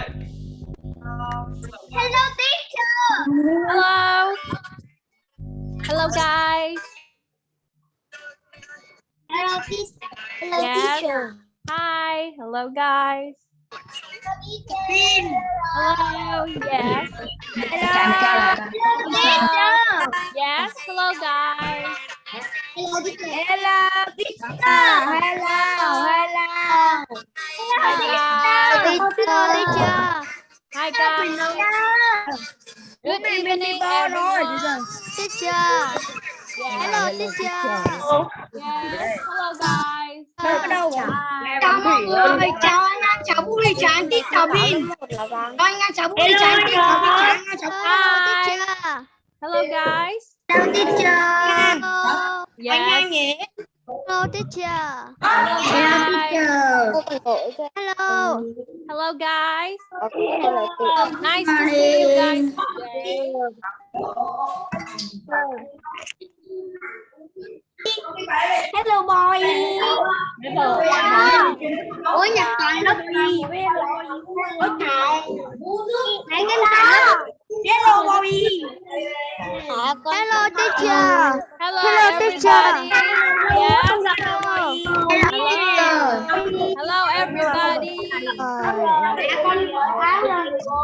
Hello teacher. Hello. Hello guys. Hello teacher. Hello Yes. teacher. Hi. Hello guys. Hello teacher. Hello. Yes. Hello teacher. Yes. Hello guys. Hello teacher. Hello, teacher. Hello, hello. Hello teacher. Hi guys. Good evening everyone. Teacher. Hello teacher. Yes. Hello guys. Hi. Chào mọi người, chào anh An, chào Bùi, chào anh Tiết, chào Bin. Chào anh An, chào Bùi, chào anh Tiết, chào Bin, chào anh An, chào Hi. teacher. Hello guys. Hello teacher. Hello. Yes. nhé. Hello teacher. Hello guys. Hello. Hello guys. Nice to see you guys today. Hello boy. Ủa nhật toàn lớp gì? Ủa trời. Hãy nghe nào. Hello boy. Hello teacher. Hello, Hello, teacher. everybody. Yes. Hello teacher. Hello everybody.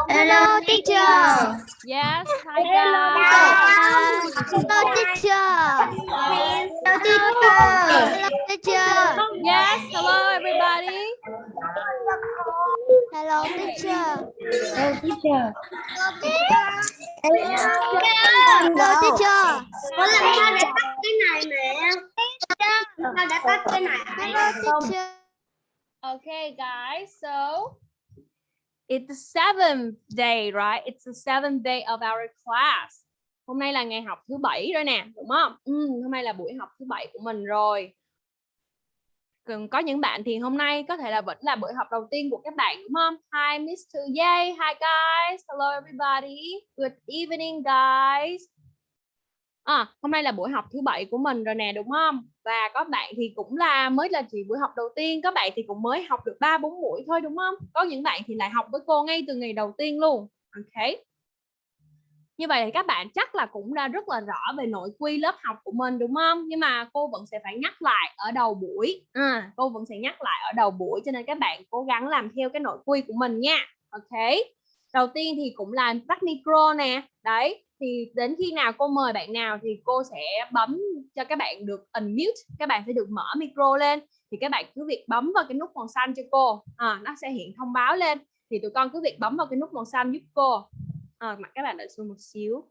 Hello teacher. Yes. Hi guys. Hello teacher. Hello teacher. Hello teacher. Yes. Hello everybody. Hello teacher. Hello, teacher. Hello teacher. Có lần sao để tắt cái này mẹ Sao để tắt cái này Hello teacher. Okay, guys. So it's the seventh day, right? It's the seventh day of our class. Hôm nay là ngày học thứ bảy rồi nè, đúng không? Ừ, hôm nay là buổi học thứ bảy của mình rồi. Còn có những bạn thì hôm nay có thể là vẫn là buổi học đầu tiên của các bạn đúng không? Hi Mr. Yay, hi guys, hello everybody, good evening guys. À, hôm nay là buổi học thứ bảy của mình rồi nè đúng không? Và có bạn thì cũng là mới là chỉ buổi học đầu tiên, các bạn thì cũng mới học được 3 4 buổi thôi đúng không? Có những bạn thì lại học với cô ngay từ ngày đầu tiên luôn. Ok. Như vậy thì các bạn chắc là cũng đã rất là rõ về nội quy lớp học của mình đúng không? Nhưng mà cô vẫn sẽ phải nhắc lại ở đầu buổi. À, cô vẫn sẽ nhắc lại ở đầu buổi cho nên các bạn cố gắng làm theo cái nội quy của mình nha. Ok. Đầu tiên thì cũng là tắt micro nè. Đấy, thì đến khi nào cô mời bạn nào thì cô sẽ bấm cho các bạn được unmute, các bạn sẽ được mở micro lên. Thì các bạn cứ việc bấm vào cái nút màu xanh cho cô. À, nó sẽ hiện thông báo lên. Thì tụi con cứ việc bấm vào cái nút màu xanh giúp cô. À, mặt các bạn đợi xuống một xíu.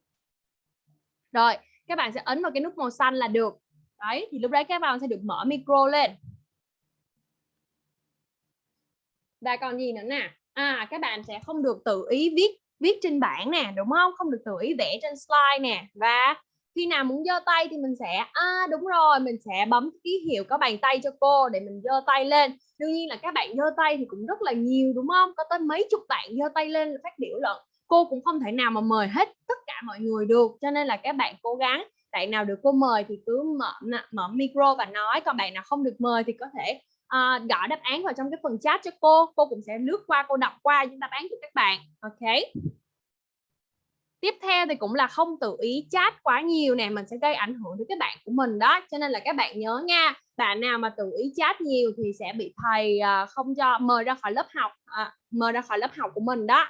Rồi các bạn sẽ ấn vào cái nút màu xanh là được. Đấy thì lúc đấy các bạn sẽ được mở micro lên. Và còn gì nữa nè? À các bạn sẽ không được tự ý viết viết trên bảng nè, đúng không? Không được tự ý vẽ trên slide nè. Và khi nào muốn giơ tay thì mình sẽ à đúng rồi, mình sẽ bấm ký hiệu có bàn tay cho cô để mình giơ tay lên. Đương nhiên là các bạn giơ tay thì cũng rất là nhiều, đúng không? Có tới mấy chục bạn giơ tay lên phát biểu luận. Cô cũng không thể nào mà mời hết tất cả mọi người được, cho nên là các bạn cố gắng. Bạn nào được cô mời thì cứ mở mở micro và nói. Còn bạn nào không được mời thì có thể uh, gõ đáp án vào trong cái phần chat cho cô. Cô cũng sẽ lướt qua cô đọc qua những đáp án cho các bạn. Ok. Tiếp theo thì cũng là không tự ý chat quá nhiều nè mình sẽ gây ảnh hưởng đến các bạn của mình đó. Cho nên là các bạn nhớ nha bạn nào mà tự ý chat nhiều thì sẽ bị thầy uh, không cho mời ra khỏi lớp học uh, mời ra khỏi lớp học của mình đó.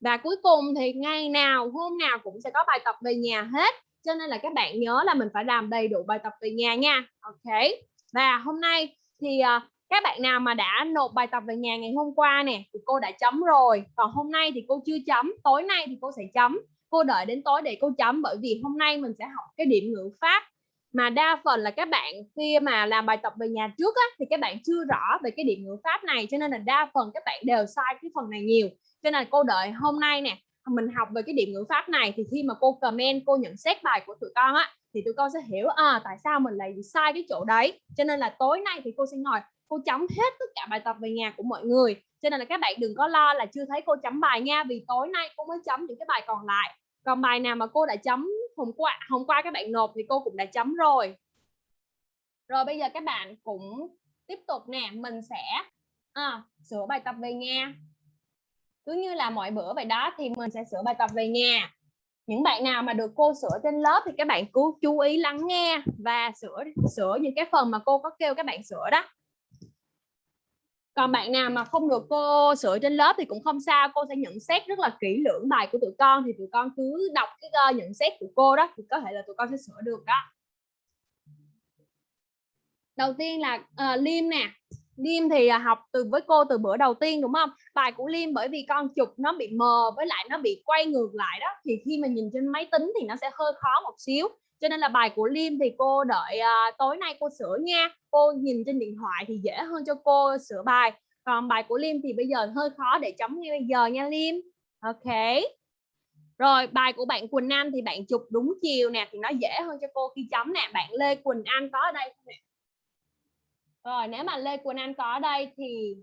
Và cuối cùng thì ngày nào hôm nào cũng sẽ có bài tập về nhà hết. Cho nên là các bạn nhớ là mình phải làm đầy đủ bài tập về nhà nha. Ok. Và hôm nay thì uh, các bạn nào mà đã nộp bài tập về nhà ngày hôm qua nè thì cô đã chấm rồi. Còn hôm nay thì cô chưa chấm tối nay thì cô sẽ chấm. Cô đợi đến tối để cô chấm bởi vì hôm nay mình sẽ học cái điểm ngữ pháp. Mà đa phần là các bạn khi mà làm bài tập về nhà trước á, thì các bạn chưa rõ về cái điểm ngữ pháp này cho nên là đa phần các bạn đều sai cái phần này nhiều. Cho nên cô đợi hôm nay nè mình học về cái điểm ngữ pháp này thì khi mà cô comment cô nhận xét bài của tụi con á thì tụi con sẽ hiểu à tại sao mình lại sai cái chỗ đấy. Cho nên là tối nay thì cô sẽ ngồi cô chấm hết tất cả bài tập về nhà của mọi người. Cho nên là các bạn đừng có lo là chưa thấy cô chấm bài nha vì tối nay cô mới chấm những cái bài còn lại. Còn bài nào mà cô đã chấm hôm qua hôm qua các bạn nộp thì cô cũng đã chấm rồi. Rồi bây giờ các bạn cũng tiếp tục nè mình sẽ à, sửa bài tập về nhà cứ như là mọi bữa vậy đó thì mình sẽ sửa bài tập về nhà. Những bạn nào mà được cô sửa trên lớp thì các bạn cứ chú ý lắng nghe và sửa sửa những cái phần mà cô có kêu các bạn sửa đó. Còn bạn nào mà không được cô sửa trên lớp thì cũng không sao cô sẽ nhận xét rất là kỹ lưỡng bài của tụi con. Thì tụi con cứ đọc cái ờ, nhận xét của cô đó thì có thể là tụi con sẽ sửa được đó. Đầu tiên là uh, liêm nè liêm thì à, học từ với cô từ bữa đầu tiên đúng không? Bài của liêm bởi vì con chụp nó bị mờ với lại nó bị quay ngược lại đó thì khi mà nhìn trên máy tính thì nó sẽ hơi khó một xíu. Cho nên là bài của Liêm thì cô đợi uh, tối nay cô sửa nha. Cô nhìn trên điện thoại thì dễ hơn cho cô sửa bài. Còn bài của Liêm thì bây giờ hơi khó để chấm ngay bây giờ nha Liêm. Ok. Rồi bài của bạn Quỳnh Anh thì bạn chụp đúng chiều nè thì nó dễ hơn cho cô khi chấm nè. Bạn Lê Quỳnh Anh có ở đây không nè? Rồi nếu mà Lê Quỳnh Anh có ở đây thì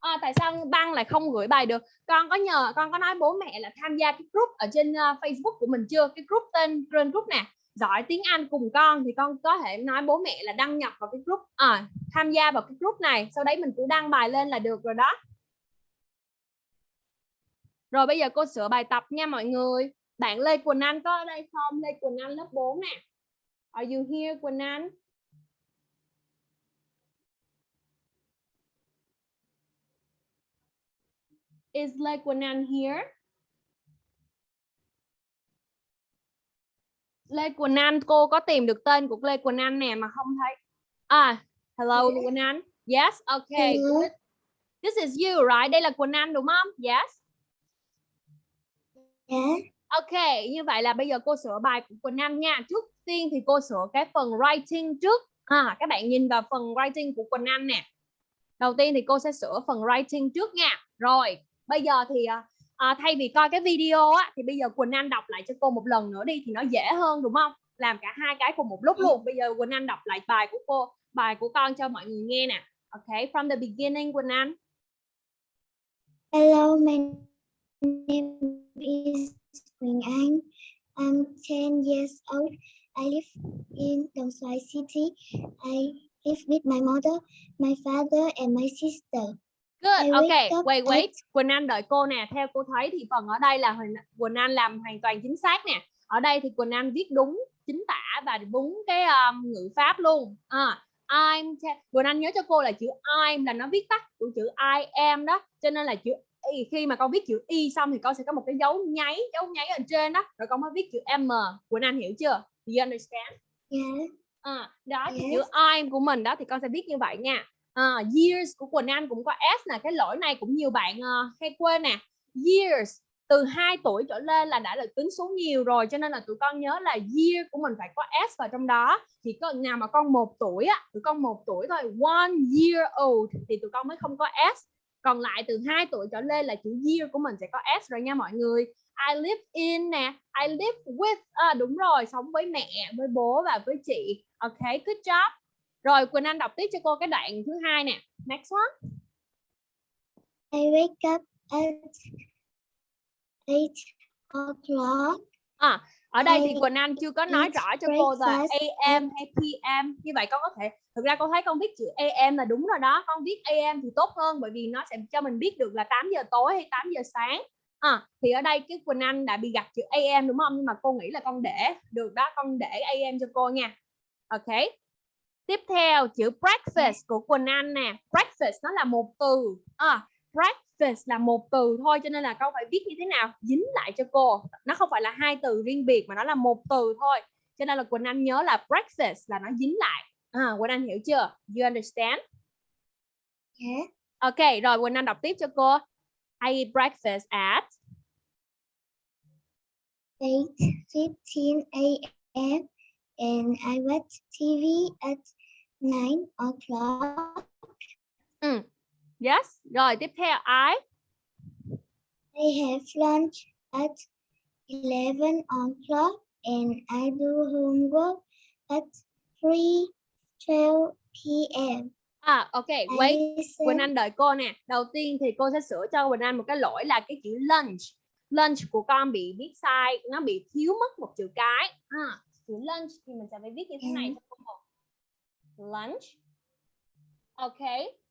à, tại sao băng lại không gửi bài được? Con có nhờ con có nói bố mẹ là tham gia cái group ở trên uh, Facebook của mình chưa? Cái group tên trên group nè giỏi tiếng Anh cùng con thì con có thể nói bố mẹ là đăng nhập vào cái group à, tham gia vào cái group này. Sau đấy mình cứ đăng bài lên là được rồi đó. Rồi bây giờ cô sửa bài tập nha mọi người. Bạn Lê Quỳnh Anh có ở đây không? Lê Quỳnh Anh lớp 4 nè. Are you here Quỳnh Anh? Is Anh here. Lê Quỳnh Anh cô có tìm được tên của Lê Quỳnh Anh nè mà không thấy? À hello Quỳnh Anh. Yes okay good. this is you right? Đây là Quỳnh Anh đúng không? Yes. Yeah. ok như vậy là bây giờ cô sửa bài của Quỳnh Anh nha. Trước tiên thì cô sửa cái phần writing trước. À, các bạn nhìn vào phần writing của Quỳnh Anh nè. Đầu tiên thì cô sẽ sửa phần writing trước nha. Rồi bây giờ thì à, thay vì coi cái video á thì bây giờ Quỳnh Anh đọc lại cho cô một lần nữa đi thì nó dễ hơn đúng không làm cả hai cái cùng một lúc luôn bây giờ Quỳnh Anh đọc lại bài của cô bài của con cho mọi người nghe nè ok from the beginning Quỳnh Anh Hello, my name is Quỳnh Anh. I'm 10 years old. I live in Đồng Xoài City. I live with my mother, my father, and my sister. Good, ok, wait, wait. Quỳnh Anh đợi cô nè. Theo cô thấy thì phần ở đây là Quỳnh Anh làm hoàn toàn chính xác nè. Ở đây thì Quỳnh Anh viết đúng chính tả và đúng cái um, ngữ pháp luôn. À, I'm Quỳnh Anh nhớ cho cô là chữ I'm là nó viết tắt của chữ I am đó. Cho nên là chữ y khi mà con viết chữ y xong thì con sẽ có một cái dấu nháy, dấu nháy ở trên đó. Rồi con mới viết chữ M. Quỳnh Anh hiểu chưa? Do you understand? Yeah. À, đó thì Yes. chữ I'm của mình đó thì con sẽ viết như vậy nha uh, years của Quỳnh Anh cũng có S nè, cái lỗi này cũng nhiều bạn uh, hay quên nè. Years từ 2 tuổi trở lên là đã được tính số nhiều rồi cho nên là tụi con nhớ là year của mình phải có S vào trong đó. Thì có nào mà con một tuổi á, tụi con một tuổi thôi, one year old thì tụi con mới không có S. Còn lại từ 2 tuổi trở lên là chữ year của mình sẽ có S rồi nha mọi người. I live in nè, I live with à, đúng rồi, sống với mẹ, với bố và với chị. Ok, good job. Rồi Quỳnh Anh đọc tiếp cho cô cái đoạn thứ hai nè. Next one. I wake up at 8 o'clock. Ở đây thì Quỳnh Anh chưa có nói rõ cho cô là AM hay PM. Như vậy con có thể thực ra con thấy con viết chữ AM là đúng rồi đó. Con viết AM thì tốt hơn bởi vì nó sẽ cho mình biết được là 8 giờ tối hay 8 giờ sáng. À, thì ở đây cái Quỳnh Anh đã bị gặp chữ AM đúng không? Nhưng mà cô nghĩ là con để được đó, con để AM cho cô nha. Ok. Tiếp theo chữ breakfast của Quỳnh Anh nè. Breakfast nó là một từ. À, breakfast là một từ thôi cho nên là con phải viết như thế nào? Dính lại cho cô. Nó không phải là hai từ riêng biệt mà nó là một từ thôi. Cho nên là Quỳnh Anh nhớ là breakfast là nó dính lại. À, Quỳnh Anh hiểu chưa? You understand? Yeah. Ok, rồi Quỳnh Anh đọc tiếp cho cô. I eat breakfast at 8.15 a.m. and I watch TV at 9 o'clock. Yes. Rồi tiếp theo I I have lunch at 11 o'clock and I do homework at 3.12 p.m. À ok, wait. Quỳnh Anh đợi cô nè. Đầu tiên thì cô sẽ sửa cho Quỳnh Anh một cái lỗi là cái chữ lunch. Lunch của con bị viết sai, nó bị thiếu mất một chữ cái. À, chữ lunch thì mình sẽ phải viết như thế này cho cô. Lunch. Ok.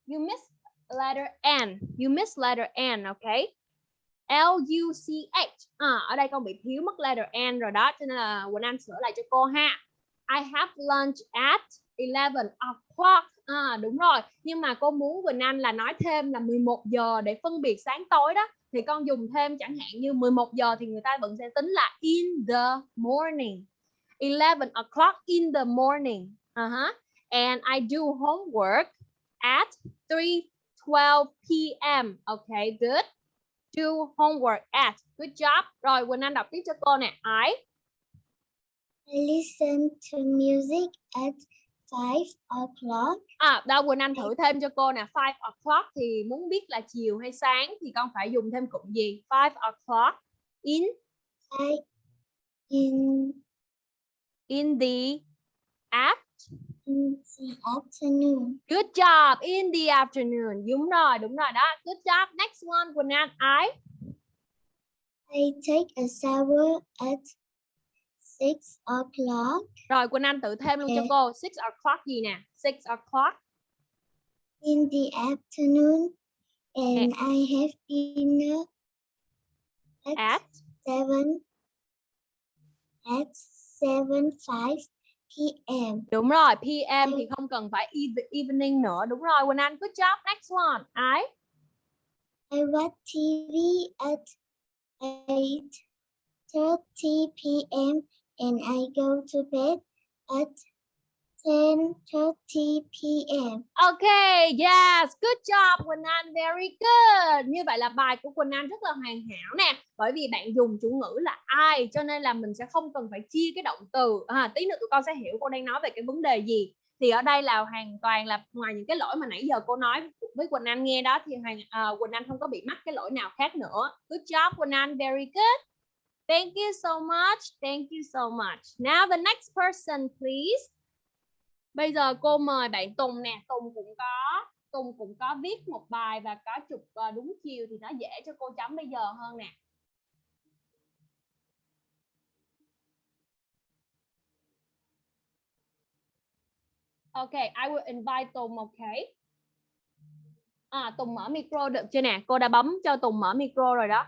You miss letter N. You miss letter N, ok? L U C H à, ở đây con bị thiếu mất letter N rồi đó cho nên là Quỳnh Anh sửa lại cho cô ha I have lunch at 11 o'clock à, đúng rồi nhưng mà cô muốn Quỳnh Anh là nói thêm là 11 giờ để phân biệt sáng tối đó thì con dùng thêm chẳng hạn như 11 giờ thì người ta vẫn sẽ tính là in the morning 11 o'clock in the morning uh-huh. and I do homework at 3:12 p.m. Okay, good. Do homework at. Good job. Rồi Quỳnh Anh đọc tiếp cho cô nè. I listen to music at five o'clock. À, đâu Quỳnh Anh thử thêm cho cô nè. 5 o'clock thì muốn biết là chiều hay sáng thì con phải dùng thêm cụm gì? 5 o'clock in I in in the app. in the afternoon. Good job. In the afternoon. Đúng rồi, đúng rồi đó. Good job. Next one Quỳnh Anh. I I take a shower at six o'clock. Rồi Quỳnh Anh tự thêm luôn cho cô 6 o'clock gì nè 6 o'clock in the afternoon and I have dinner at, at seven at seven five p.m. Đúng rồi PM thì không cần phải evening nữa Đúng rồi Quỳnh Anh Good job Next one I I watch TV at eight thirty p.m. and I go to bed at ten thirty p.m. Ok Yes Good job Quỳnh Anh Very good Như vậy là bài của Quỳnh Anh rất là hoàn hảo nè Bởi vì bạn dùng chủ ngữ là I Cho nên là mình sẽ không cần phải chia cái động từ à, Tí nữa tụi con sẽ hiểu cô đang nói về cái vấn đề gì thì ở đây là hoàn toàn là ngoài những cái lỗi mà nãy giờ cô nói với Quỳnh Anh nghe đó thì hoàn uh, Quỳnh Anh không có bị mắc cái lỗi nào khác nữa. Good job Quỳnh Anh, very good. Thank you so much. Thank you so much. Now the next person please. Bây giờ cô mời bạn Tùng nè, Tùng cũng có Tùng cũng có viết một bài và có chụp ờ, đúng chiều thì nó dễ cho cô chấm bây giờ hơn nè. Okay, I will invite Tùng, okay? À, Tùng mở micro được chưa nè? Cô đã bấm cho Tùng mở micro rồi đó.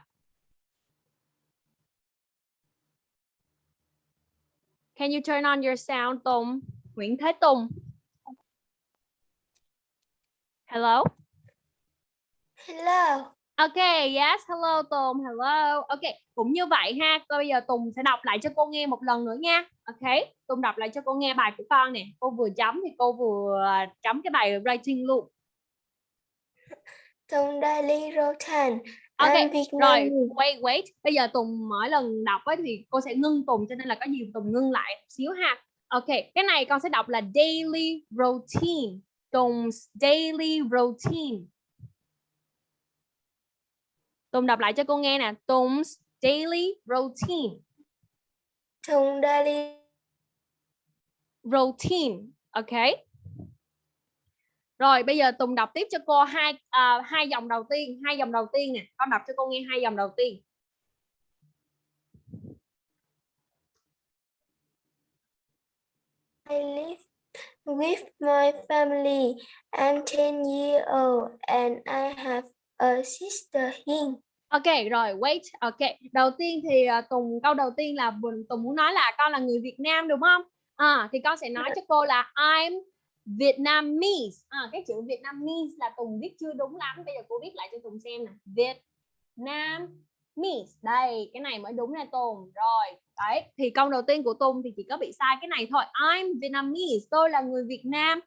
Can you turn on your sound, Tùng? Nguyễn Thế Tùng. Hello? Hello. Okay, yes, hello Tùng, hello. Okay, cũng như vậy ha. Cô bây giờ Tùng sẽ đọc lại cho cô nghe một lần nữa nha. Okay, Tùng đọc lại cho cô nghe bài của con nè. Cô vừa chấm thì cô vừa chấm cái bài writing luôn. Tùng daily routine. Ok, Rồi, wait, wait. Bây giờ Tùng mỗi lần đọc ấy, thì cô sẽ ngưng Tùng cho nên là có gì Tùng ngưng lại một xíu ha. Ok, cái này con sẽ đọc là daily routine. Tùng daily routine. Tùng đọc lại cho cô nghe nè. Tùng daily routine. Tùng daily Routine. Ok. Rồi bây giờ Tùng đọc tiếp cho cô hai à, hai dòng đầu tiên, hai dòng đầu tiên nè. Con đọc cho cô nghe hai dòng đầu tiên. I live with my family. I'm 10 years old and I have a sister here. Ok rồi wait ok đầu tiên thì uh, Tùng câu đầu tiên là Tùng Tùng muốn nói là con là người Việt Nam đúng không à, thì con sẽ nói cho cô là I'm Vietnamese à, cái chữ Vietnamese là Tùng viết chưa đúng lắm bây giờ cô viết lại cho Tùng xem nè Việt Nam Miss, đây cái này mới đúng nè Tùng rồi đấy thì câu đầu tiên của Tùng thì chỉ có bị sai cái này thôi I'm Vietnamese tôi là người Việt Nam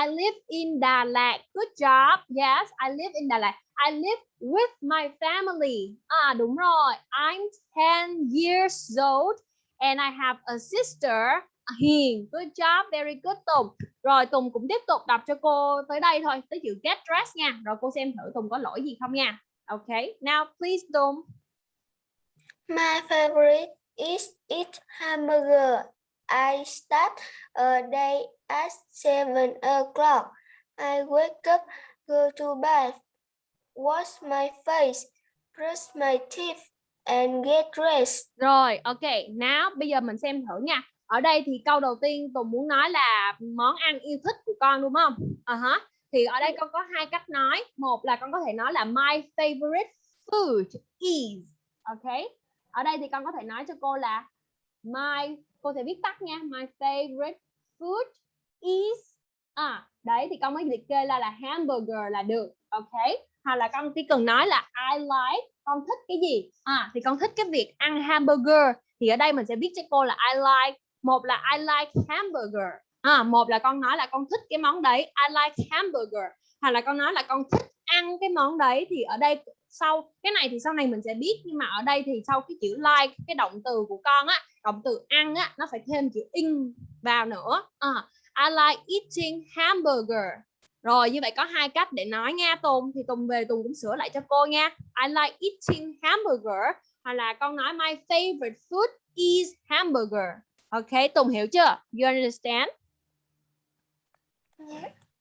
I live in Đà Lạt good job yes I live in Đà Lạt I live with my family. À đúng rồi. I'm 10 years old and I have a sister à, Hiền. Good job, very good Tùng. Rồi Tùng cũng tiếp tục đọc cho cô tới đây thôi, tới chữ get dressed nha. Rồi cô xem thử Tùng có lỗi gì không nha. Okay, now please Tùng. My favorite is eat hamburger. I start a day at 7 o'clock. I wake up, go to bath, wash my face, brush my teeth, and get dressed. Rồi, ok. Now bây giờ mình xem thử nha. Ở đây thì câu đầu tiên Tùng muốn nói là món ăn yêu thích của con đúng không? À hả. Thì ở đây con có hai cách nói. Một là con có thể nói là my favorite food is. Ok. Ở đây thì con có thể nói cho cô là my cô thể viết tắt nha. My favorite food is à đấy thì con mới liệt kê là là hamburger là được. Ok. Hoặc là con chỉ cần nói là I like con thích cái gì à thì con thích cái việc ăn hamburger thì ở đây mình sẽ viết cho cô là I like một là I like hamburger à, một là con nói là con thích cái món đấy I like hamburger hoặc là con nói là con thích ăn cái món đấy thì ở đây sau. Cái này thì sau này mình sẽ biết nhưng mà ở đây thì sau cái chữ like cái động từ của con á động từ ăn á nó phải thêm chữ in vào nữa. À, I like eating hamburger. Rồi như vậy có hai cách để nói nha Tùng. Thì Tùng về Tùng cũng sửa lại cho cô nha. I like eating hamburger. Hoặc là con nói my favorite food is hamburger. Ok Tùng hiểu chưa? You understand?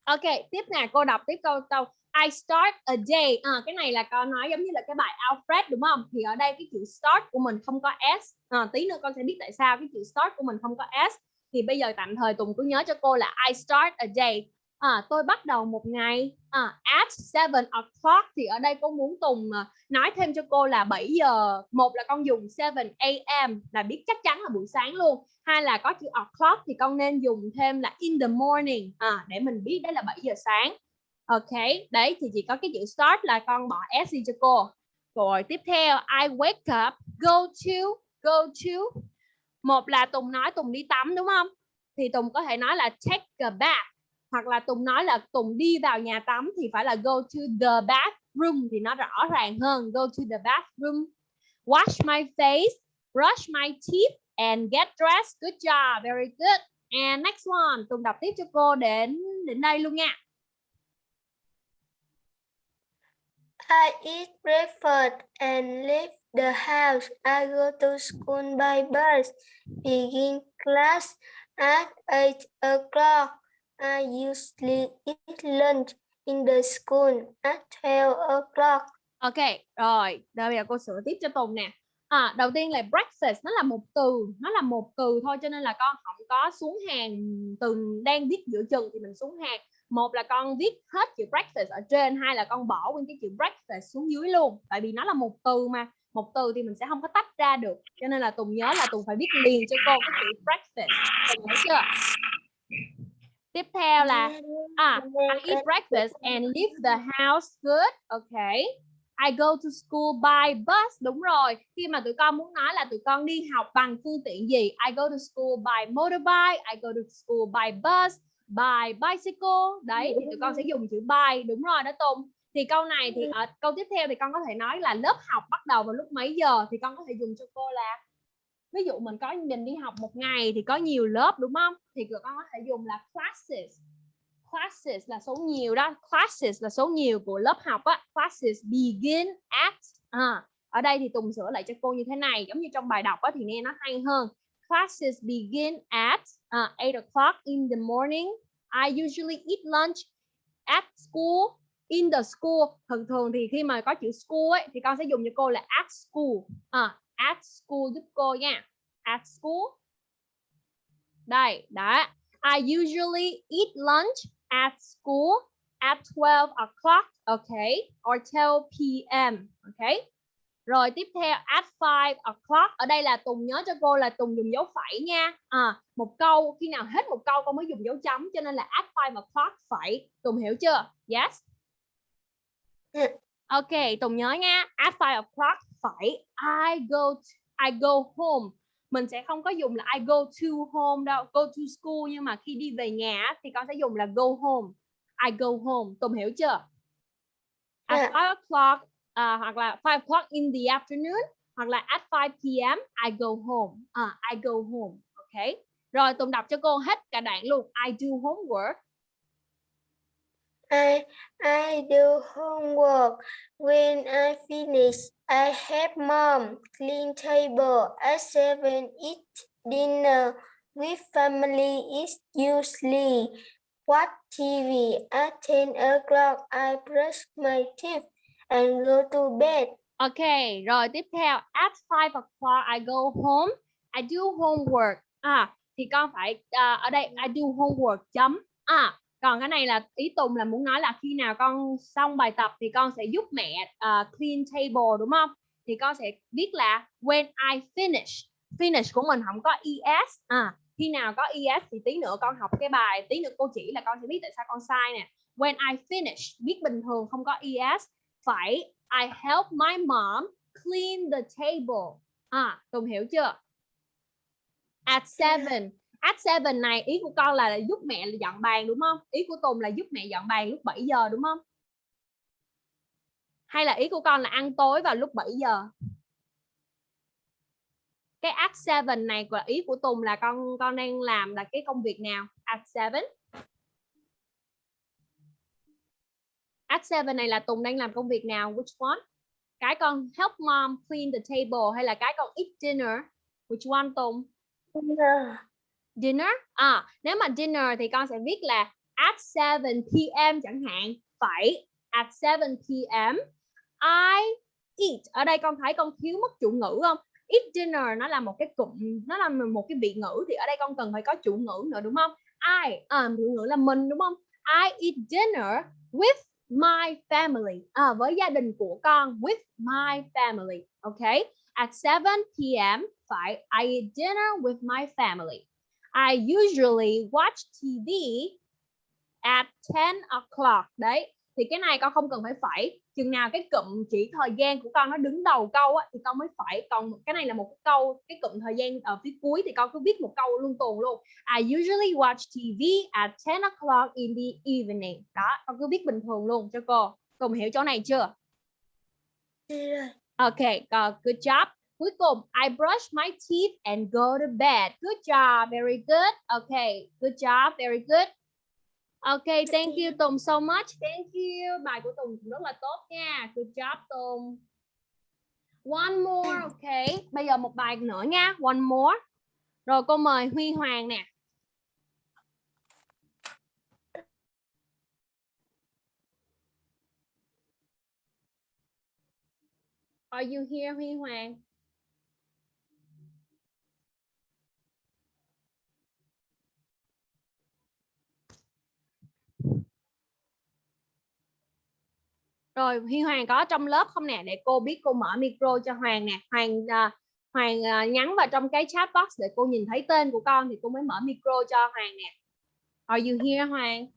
Ok tiếp nè cô đọc tiếp câu câu. I start a day. À, cái này là con nói giống như là cái bài Alfred đúng không? Thì ở đây cái chữ start của mình không có s. À, tí nữa con sẽ biết tại sao cái chữ start của mình không có s. Thì bây giờ tạm thời Tùng cứ nhớ cho cô là I start a day. À, tôi bắt đầu một ngày à, at 7 o'clock. Thì ở đây cô muốn Tùng nói thêm cho cô là 7 giờ một là con dùng 7 a.m. là biết chắc chắn là buổi sáng luôn. Hai là có chữ o'clock thì con nên dùng thêm là in the morning. À, để mình biết đấy là 7 giờ sáng ok, đấy thì chỉ có cái chữ start là con bỏ s đi cho cô. Rồi tiếp theo, I wake up, go to go to. Một là Tùng nói Tùng đi tắm, đúng không? Thì Tùng có thể nói là take a bath, hoặc là Tùng nói là Tùng đi vào nhà tắm thì phải là go to the bathroom thì nó rõ ràng hơn, go to the bathroom. Wash my face, brush my teeth and get dressed. Good job, very good. And next one, Tùng đọc tiếp cho cô đến đến đây luôn nha. I eat breakfast and leave the house. I go to school by bus. Begin class at 8 o'clock. I usually eat lunch in the school at 12 o'clock. Ok, rồi, rồi bây giờ cô sửa tiếp cho Tùng nè. À, đầu tiên là breakfast nó là một từ, nó là một từ thôi cho nên là con không có xuống hàng từ đang viết giữa chừng thì mình xuống hàng. Một là con viết hết chữ breakfast ở trên, hai là con bỏ nguyên cái chữ breakfast xuống dưới luôn. Tại vì nó là một từ mà, một từ thì mình sẽ không có tách ra được. Cho nên là Tùng nhớ là Tùng phải viết liền cho cô cái chữ breakfast. Tùng hiểu chưa? Tiếp theo là à, I eat breakfast and leave the house good. Okay. I go to school by bus. Đúng rồi. Khi mà tụi con muốn nói là tụi con đi học bằng phương tiện gì? I go to school by motorbike. I go to school by bus. By bicycle. Đấy, thì tụi con sẽ dùng chữ by. Đúng rồi đó Tùng. Thì câu này thì ở câu tiếp theo thì con có thể nói là lớp học bắt đầu vào lúc mấy giờ? Thì con có thể dùng cho cô là ví dụ mình có mình đi học một ngày thì có nhiều lớp đúng không? Thì con có thể dùng là classes. Classes là số nhiều đó. Classes là số nhiều của lớp học á. Classes begin at à, ở đây thì Tùng sửa lại cho cô như thế này. Giống như trong bài đọc á thì nghe nó hay hơn classes begin at uh, 8 o'clock in the morning. I usually eat lunch at school. In the school thường thường thì khi mà có chữ school ấy thì con sẽ dùng cho cô là at school. À, at school giúp cô nha. At school. Đây đó. I usually eat lunch at school at 12 o'clock okay or 12 p.m. okay? Rồi tiếp theo at 5 o'clock ở đây là Tùng nhớ cho cô là Tùng dùng dấu phẩy nha à, một câu khi nào hết một câu con mới dùng dấu chấm cho nên là at 5 o'clock phẩy Tùng hiểu chưa yes Ok, Tùng nhớ nha. At 5 o'clock phải I go to, I go home. Mình sẽ không có dùng là I go to home đâu, go to school nhưng mà khi đi về nhà thì con sẽ dùng là go home. I go home. Tùng hiểu chưa? At 5 o'clock uh, hoặc là 5 o'clock in the afternoon hoặc là at 5 p.m. I go home. Uh, I go home. Ok. Rồi Tùng đọc cho cô hết cả đoạn luôn. I do homework. I, I do homework. When I finish, I help mom clean table. At 7, eat dinner with family is usually watch TV. At 10 o'clock, I brush my teeth and go to bed. Okay, rồi tiếp theo. At 5 o'clock, I go home. I do homework. À, thì con phải, uh, ở đây, I do homework chấm. À, còn cái này là ý Tùng là muốn nói là khi nào con xong bài tập thì con sẽ giúp mẹ uh, clean table đúng không thì con sẽ viết là when I finish finish của mình không có es à khi nào có es thì tí nữa con học cái bài tí nữa cô chỉ là con sẽ biết tại sao con sai nè when I finish viết bình thường không có es phải I help my mom clean the table. À Tùng hiểu chưa? At seven. At seven này ý của con là, là giúp mẹ dọn bàn đúng không? Ý của Tùng là giúp mẹ dọn bàn lúc 7 giờ đúng không? Hay là ý của con là ăn tối vào lúc 7 giờ? Cái at seven này của ý của Tùng là con con đang làm là cái công việc nào? At seven. At seven này là Tùng đang làm công việc nào? Which one? Cái con help mom clean the table hay là cái con eat dinner? Which one Tùng? Dinner. dinner? À nếu mà dinner thì con sẽ viết là at 7 p.m. chẳng hạn. Phải at 7 p.m. I eat. Ở đây con thấy con thiếu mất chủ ngữ không? Eat dinner nó là một cái cụm nó là một cái vị ngữ thì ở đây con cần phải có chủ ngữ nữa đúng không? I à, chủ ngữ là mình đúng không? I eat dinner with my family à, với gia đình của con with my family okay at 7 p.m. phải I eat dinner with my family. I usually watch TV at 10 o'clock đấy. Thì cái này con không cần phải phải chừng nào cái cụm chỉ thời gian của con nó đứng đầu câu á, thì con mới phải còn cái này là một cái câu cái cụm thời gian ở phía cuối thì con cứ viết một câu luôn tuần luôn I usually watch TV at 10 o'clock in the evening đó con cứ viết bình thường luôn cho cô cùng hiểu chỗ này chưa Yeah. Ok, uh, good job. Cuối cùng, I brush my teeth and go to bed. Good job, very good. Okay, good job, very good. Okay, thank you Tùng so much. Thank you. Bài của Tùng rất là tốt nha. Good job Tùng. One more, okay. Bây giờ một bài nữa nha. One more. Rồi cô mời Huy Hoàng nè. Are you here Huy Hoàng? Rồi Huy Hoàng có trong lớp không nè để cô biết cô mở micro cho Hoàng nè. Hoàng à, Hoàng à, nhắn vào trong cái chat box để cô nhìn thấy tên của con thì cô mới mở micro cho Hoàng nè. Are you here Hoàng?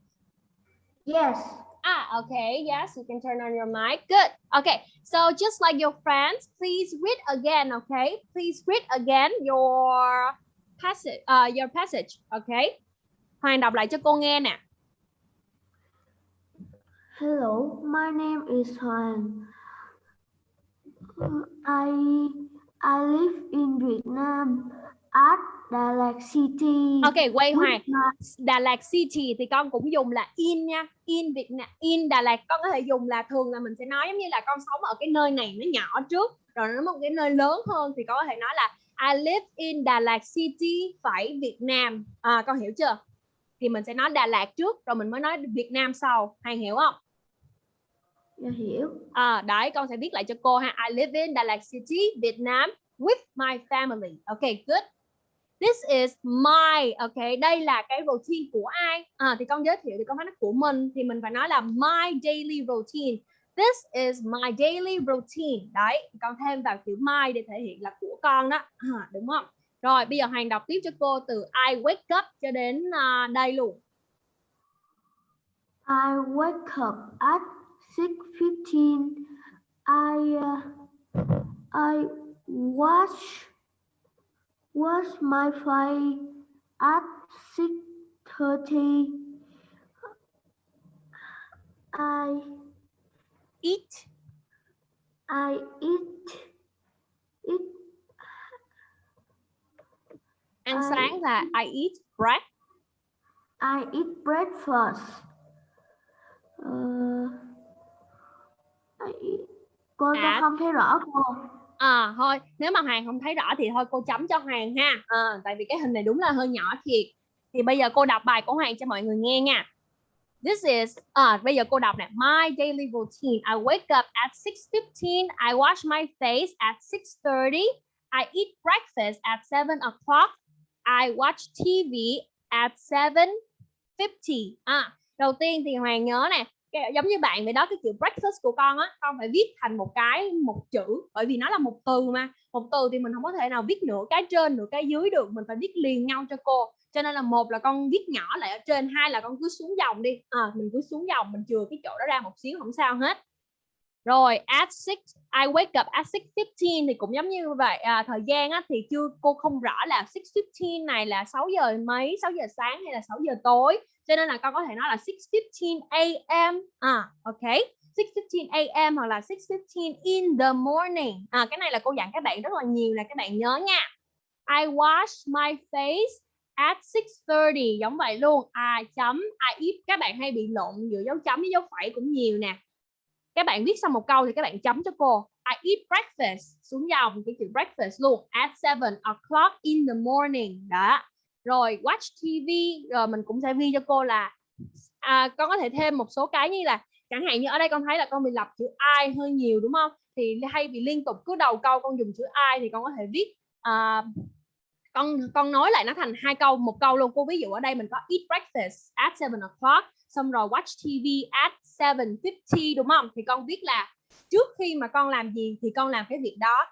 Yes. Ah, okay. Yes, you can turn on your mic. Good. Okay. So just like your friends, please read again, okay? Please read again your passage, uh, your passage, okay? Hoàng đọc lại cho cô nghe nè. Hello, my name is Hoàng. I I live in Vietnam at Đà Lạt City. Ok, quay Hoàng. Đà Lạt City thì con cũng dùng là in nha. In Việt Nam, in Đà Lạt con có thể dùng là thường là mình sẽ nói giống như là con sống ở cái nơi này nó nhỏ trước, rồi nó một cái nơi lớn hơn thì con có thể nói là I live in Đà Lạt City phải Việt Nam. À con hiểu chưa? Thì mình sẽ nói Đà Lạt trước rồi mình mới nói Việt Nam sau. Hoàng hiểu không? Dạ hiểu. À, đấy, con sẽ viết lại cho cô ha. I live in Đà Lạt City, Việt Nam with my family. Okay, good. This is my, okay, đây là cái routine của ai? À, thì con giới thiệu thì con phải nói của mình thì mình phải nói là my daily routine. This is my daily routine. Đấy, con thêm vào chữ my để thể hiện là của con đó. À, đúng không? Rồi, bây giờ Hoàng đọc tiếp cho cô từ I wake up cho đến à, đây luôn. I wake up at 6:15. I uh, I wash wash my face at 6:30. I Eat, I eat eat ăn I sáng là I eat bread. I eat breakfast. Uh. Cô À. không thấy rõ cô. À thôi, nếu mà Hoàng không thấy rõ thì thôi cô chấm cho Hoàng ha. À, tại vì cái hình này đúng là hơi nhỏ thiệt. Thì bây giờ cô đọc bài của Hoàng cho mọi người nghe nha. This is à, bây giờ cô đọc nè. My daily routine. I wake up at 6:15. I wash my face at 6:30. I eat breakfast at 7 o'clock. I watch TV at 7:50. À, đầu tiên thì hoàng nhớ nè giống như bạn vậy đó cái chữ breakfast của con á con phải viết thành một cái một chữ bởi vì nó là một từ mà. Một từ thì mình không có thể nào viết nửa cái trên nửa cái dưới được mình phải viết liền nhau cho cô. Cho nên là một là con viết nhỏ lại ở trên hai là con cứ xuống dòng đi. À, mình cứ xuống dòng mình chừa cái chỗ đó ra một xíu không sao hết. Rồi at 6 I wake up at 6:15 thì cũng giống như vậy. À, thời gian á, thì chưa cô không rõ là 6:15 này là 6 giờ mấy 6 giờ sáng hay là 6 giờ tối cho nên là con có thể nói là 6:15 a.m. à ok. 6:15 a.m. hoặc là 6:15 in the morning. À cái này là cô dặn các bạn rất là nhiều là các bạn nhớ nha. I wash my face at 6:30 giống vậy luôn. I chấm à, I eat các bạn hay bị lộn giữa dấu chấm với dấu phẩy cũng nhiều nè. Các bạn viết xong một câu thì các bạn chấm cho cô. I eat breakfast. Xuống dòng, cái chữ breakfast luôn. At 7 o'clock in the morning. Đó rồi watch TV rồi ờ, mình cũng sẽ ghi cho cô là à, con có thể thêm một số cái như là chẳng hạn như ở đây con thấy là con bị lặp chữ I hơi nhiều đúng không? Thì hay bị liên tục cứ đầu câu con dùng chữ I thì con có thể viết à, con con nói lại nó thành hai câu một câu luôn. Cô ví dụ ở đây mình có eat breakfast at 7 o'clock xong rồi watch TV at 7:50 đúng không? Thì con viết là trước khi mà con làm gì thì con làm cái việc đó.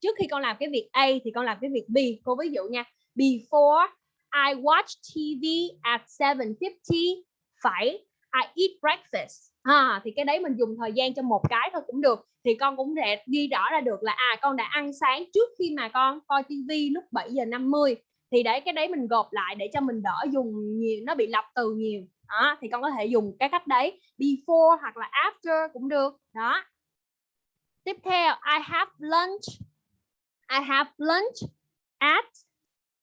Trước khi con làm cái việc A thì con làm cái việc B. Cô ví dụ nha before I watch TV at 7:50 phải. I eat breakfast. À, thì cái đấy mình dùng thời gian cho một cái thôi cũng được. Thì con cũng sẽ ghi rõ ra được là à con đã ăn sáng trước khi mà con coi TV lúc 7 giờ 50 thì đấy cái đấy mình gộp lại để cho mình đỡ dùng nhiều nó bị lặp từ nhiều. Đó thì con có thể dùng cái cách đấy before hoặc là after cũng được. Đó. Tiếp theo I have lunch. I have lunch at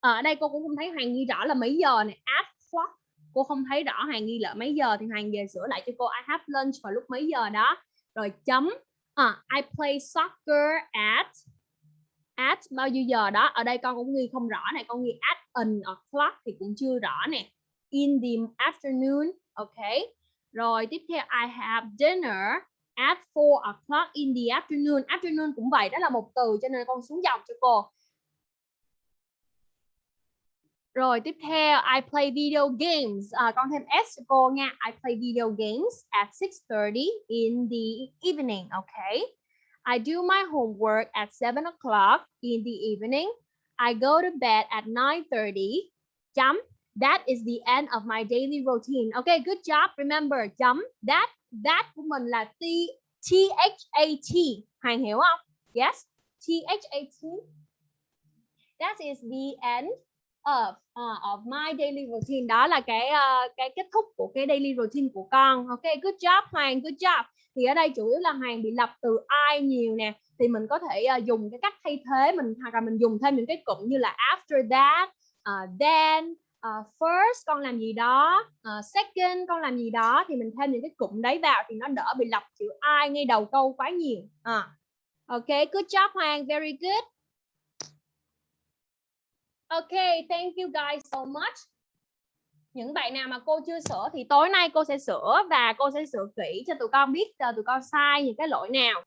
Ờ, ở đây cô cũng không thấy Hoàng ghi rõ là mấy giờ này at clock cô không thấy rõ Hoàng ghi là mấy giờ thì Hoàng về sửa lại cho cô. I have lunch vào lúc mấy giờ đó. Rồi chấm à, I play soccer at at bao nhiêu giờ đó. Ở đây con cũng ghi không rõ này con ghi at an o'clock thì cũng chưa rõ nè. In the afternoon ok. Rồi tiếp theo I have dinner at 4 o'clock in the afternoon. Afternoon cũng vậy đó là một từ cho nên con xuống dòng cho cô rồi tiếp theo I play video games à, con thêm S cho cô nha I play video games at 6:30 in the evening okay I do my homework at 7 o'clock in the evening I go to bed at 9:30 chấm That is the end of my daily routine. Okay, good job. Remember, chấm that that của mình là T T H A T. Hoàng hiểu không? Yes. T H A T. That is the end of uh, of my daily routine. Đó là cái uh, cái kết thúc của cái daily routine của con. Okay, good job Hoàng, good job. Thì ở đây chủ yếu là Hoàng bị lập từ I nhiều nè thì mình có thể uh, dùng cái cách thay thế mình hoặc là mình dùng thêm những cái cụm như là after that, uh, then uh, first con làm gì đó uh, second con làm gì đó thì mình thêm những cái cụm đấy vào thì nó đỡ bị lặp chữ I ngay đầu câu quá nhiều à. ok good job Hoàng very good ok thank you guys so much những bạn nào mà cô chưa sửa thì tối nay cô sẽ sửa và cô sẽ sửa kỹ cho tụi con biết ờ, tụi con sai những cái lỗi nào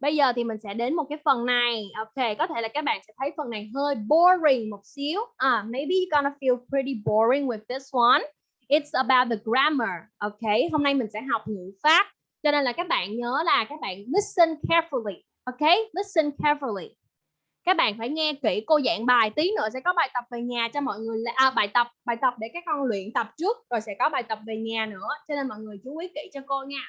Bây giờ thì mình sẽ đến một cái phần này. Ok, có thể là các bạn sẽ thấy phần này hơi boring một xíu. À, maybe you're gonna feel pretty boring with this one. It's about the grammar. Ok, hôm nay mình sẽ học ngữ pháp. Cho nên là các bạn nhớ là các bạn listen carefully. Ok, listen carefully. Các bạn phải nghe kỹ cô giảng bài. Tí nữa sẽ có bài tập về nhà cho mọi người. À, bài tập bài tập để các con luyện tập trước. Rồi sẽ có bài tập về nhà nữa. Cho nên mọi người chú ý kỹ cho cô nha.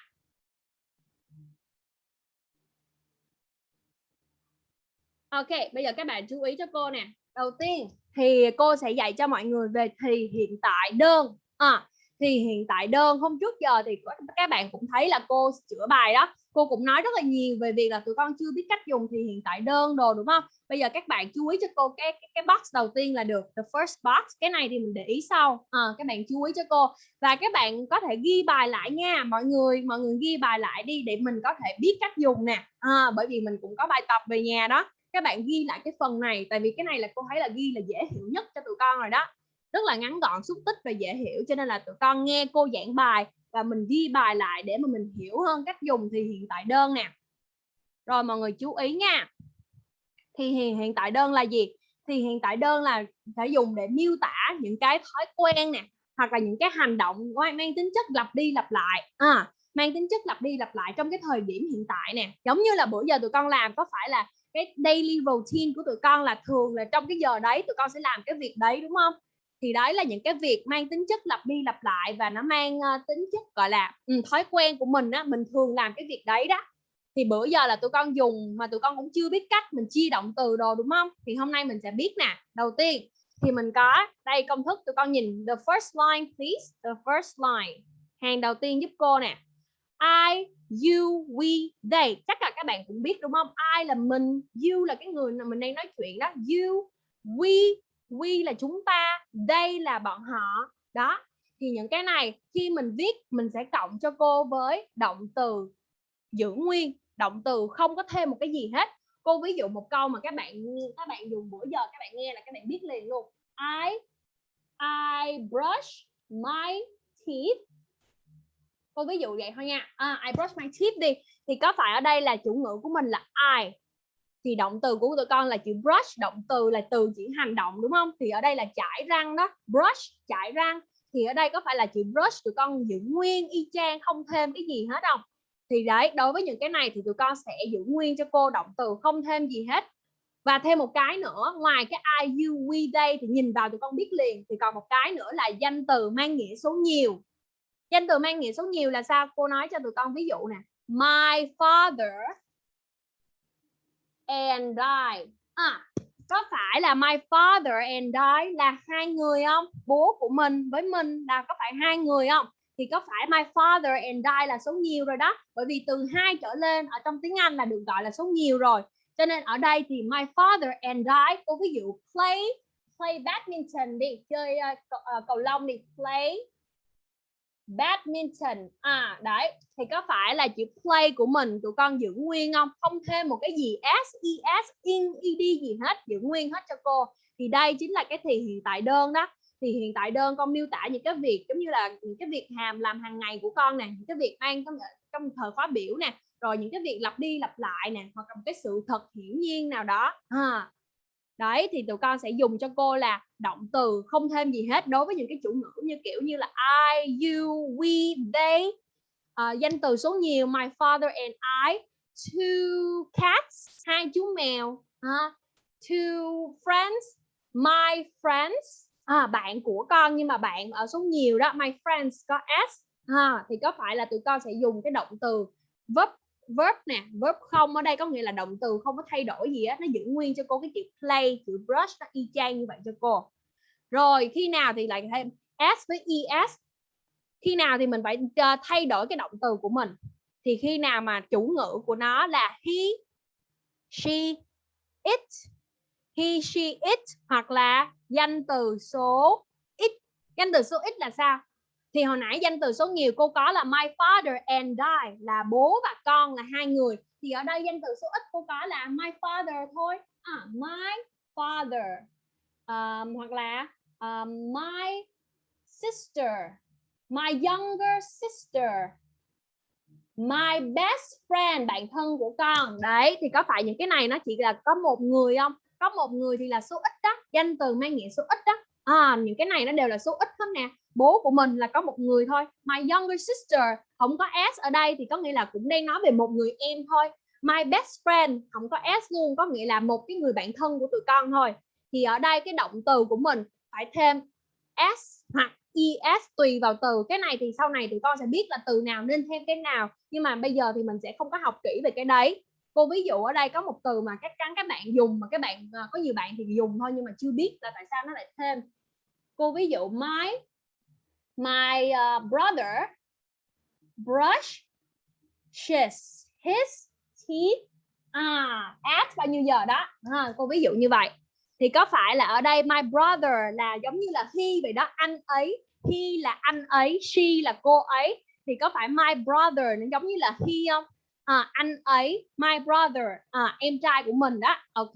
Ok, bây giờ các bạn chú ý cho cô nè. Đầu tiên thì cô sẽ dạy cho mọi người về thì hiện tại đơn. À, thì hiện tại đơn hôm trước giờ thì các bạn cũng thấy là cô chữa bài đó cô cũng nói rất là nhiều về việc là tụi con chưa biết cách dùng thì hiện tại đơn đồ đúng không? Bây giờ các bạn chú ý cho cô cái cái, cái box đầu tiên là được the first box. Cái này thì mình để ý sau. À, các bạn chú ý cho cô. Và các bạn có thể ghi bài lại nha. Mọi người mọi người ghi bài lại đi để mình có thể biết cách dùng nè. À, bởi vì mình cũng có bài tập về nhà đó. Các bạn ghi lại cái phần này tại vì cái này là cô thấy là ghi là dễ hiểu nhất cho tụi con rồi đó. Rất là ngắn gọn xúc tích và dễ hiểu cho nên là tụi con nghe cô giảng bài và mình ghi bài lại để mà mình hiểu hơn cách dùng thì hiện tại đơn nè. Rồi mọi người chú ý nha. Thì hiện, hiện tại đơn là gì? Thì hiện tại đơn là phải dùng để miêu tả những cái thói quen nè hoặc là những cái hành động mang tính chất lặp đi lặp lại. À, mang tính chất lặp đi lặp lại trong cái thời điểm hiện tại nè. Giống như là bữa giờ tụi con làm có phải là cái daily routine của tụi con là thường là trong cái giờ đấy tụi con sẽ làm cái việc đấy đúng không? Thì đấy là những cái việc mang tính chất lặp đi lặp lại và nó mang uh, tính chất gọi là um, thói quen của mình á mình thường làm cái việc đấy đó. Thì bữa giờ là tụi con dùng mà tụi con cũng chưa biết cách mình chia động từ đồ đúng không? Thì hôm nay mình sẽ biết nè. Đầu tiên thì mình có đây công thức tụi con nhìn the first line please. The first line. Hàng đầu tiên giúp cô nè. I you we they. Chắc là các bạn cũng biết đúng không? I là mình you là cái người mà mình đang nói chuyện đó. You we we là chúng ta they là bọn họ. Đó thì những cái này khi mình viết mình sẽ cộng cho cô với động từ giữ nguyên. Động từ không có thêm một cái gì hết. Cô ví dụ một câu mà các bạn các bạn dùng bữa giờ các bạn nghe là các bạn biết liền luôn. I I brush my teeth. Cô ví dụ vậy thôi nha. À, I brush my teeth đi. Thì có phải ở đây là chủ ngữ của mình là I? Thì động từ của tụi con là chữ brush, động từ là từ chỉ hành động, đúng không? Thì ở đây là chải răng đó, brush chải răng. Thì ở đây có phải là chữ brush tụi con giữ nguyên y chang, không thêm cái gì hết không? Thì đấy, đối với những cái này thì tụi con sẽ giữ nguyên cho cô động từ không thêm gì hết. Và thêm một cái nữa, ngoài cái I you we they thì nhìn vào tụi con biết liền. Thì còn một cái nữa là danh từ mang nghĩa số nhiều. Danh từ mang nghĩa số nhiều là sao? Cô nói cho tụi con ví dụ nè. My father and I à, có phải là my father and I là hai người không? Bố của mình với mình là có phải hai người không? Thì có phải my father and I là số nhiều rồi đó? Bởi vì từ hai trở lên ở trong tiếng Anh là được gọi là số nhiều rồi. Cho nên ở đây thì my father and I cô ví dụ play play badminton đi chơi ờ, uh, cầu, uh, ờ, cầu lông đi play badminton. À đấy thì có phải là chữ play của mình tụi con giữ nguyên không? Không thêm một cái gì s es in ed gì hết giữ nguyên hết cho cô. Thì đây chính là cái thì hiện tại đơn đó. Thì hiện tại đơn con miêu tả những cái việc giống như là những cái việc hàm làm hàng ngày của con nè những cái việc mang trong trong thời khóa biểu nè rồi những cái việc lặp đi lặp lại nè hoặc là một cái sự thật hiển nhiên nào đó. À, đấy thì tụi con sẽ dùng cho cô là động từ không thêm gì hết đối với những cái chủ ngữ như kiểu như là I, you, we, they. Uh, danh từ số nhiều my father and I. Two cats hai chú mèo. Uh, two friends my friends. À, bạn của con nhưng mà bạn ở số nhiều đó my friends có s. Ha thì có phải là tụi con sẽ dùng cái động từ verb verb nè, verb không ở đây có nghĩa là động từ không có thay đổi gì á, nó giữ nguyên cho cô cái chữ play chữ brush, nó y chang như vậy cho cô. Rồi, khi nào thì lại thêm s với es? Khi nào thì mình phải ờ, thay đổi cái động từ của mình? Thì khi nào mà chủ ngữ của nó là he, she, it, he, she, it hoặc là danh từ số ít danh từ số ít là sao? Thì hồi nãy danh từ số nhiều cô có là my father and I là bố và con là hai người. Thì ở đây danh từ số ít cô có là my father thôi. À, my father. Um, hoặc là um, my sister my younger sister my best friend bạn thân của con. Đấy thì có phải những cái này nó chỉ là có một người không? Có một người thì là số ít đó. Danh từ mang nghĩa số ít đó. À, những cái này nó đều là số ít không nè bố của mình là có một người thôi. My younger sister, không có s ở đây thì có nghĩa là cũng đang nói về một người em thôi. My best friend, không có s luôn, có nghĩa là một cái người bạn thân của tụi con thôi. Thì ở đây cái động từ của mình phải thêm s hoặc es tùy vào từ. Cái này thì sau này tụi con sẽ biết là từ nào nên thêm cái nào. Nhưng mà bây giờ thì mình sẽ không có học kỹ về cái đấy. Cô ví dụ ở đây có một từ mà chắc chắn các bạn dùng mà các bạn à, có nhiều bạn thì dùng thôi nhưng mà chưa biết là tại sao nó lại thêm. Cô ví dụ, my my uh, brother brush his his teeth à at bao nhiêu giờ đó. À, cô ví dụ như vậy. Thì có phải là ở đây my brother là giống như là he vậy đó? Anh ấy he là anh ấy she là cô ấy. Thì có phải my brother nó giống như là he không? À, anh ấy my brother à, em trai của mình đó. Ok.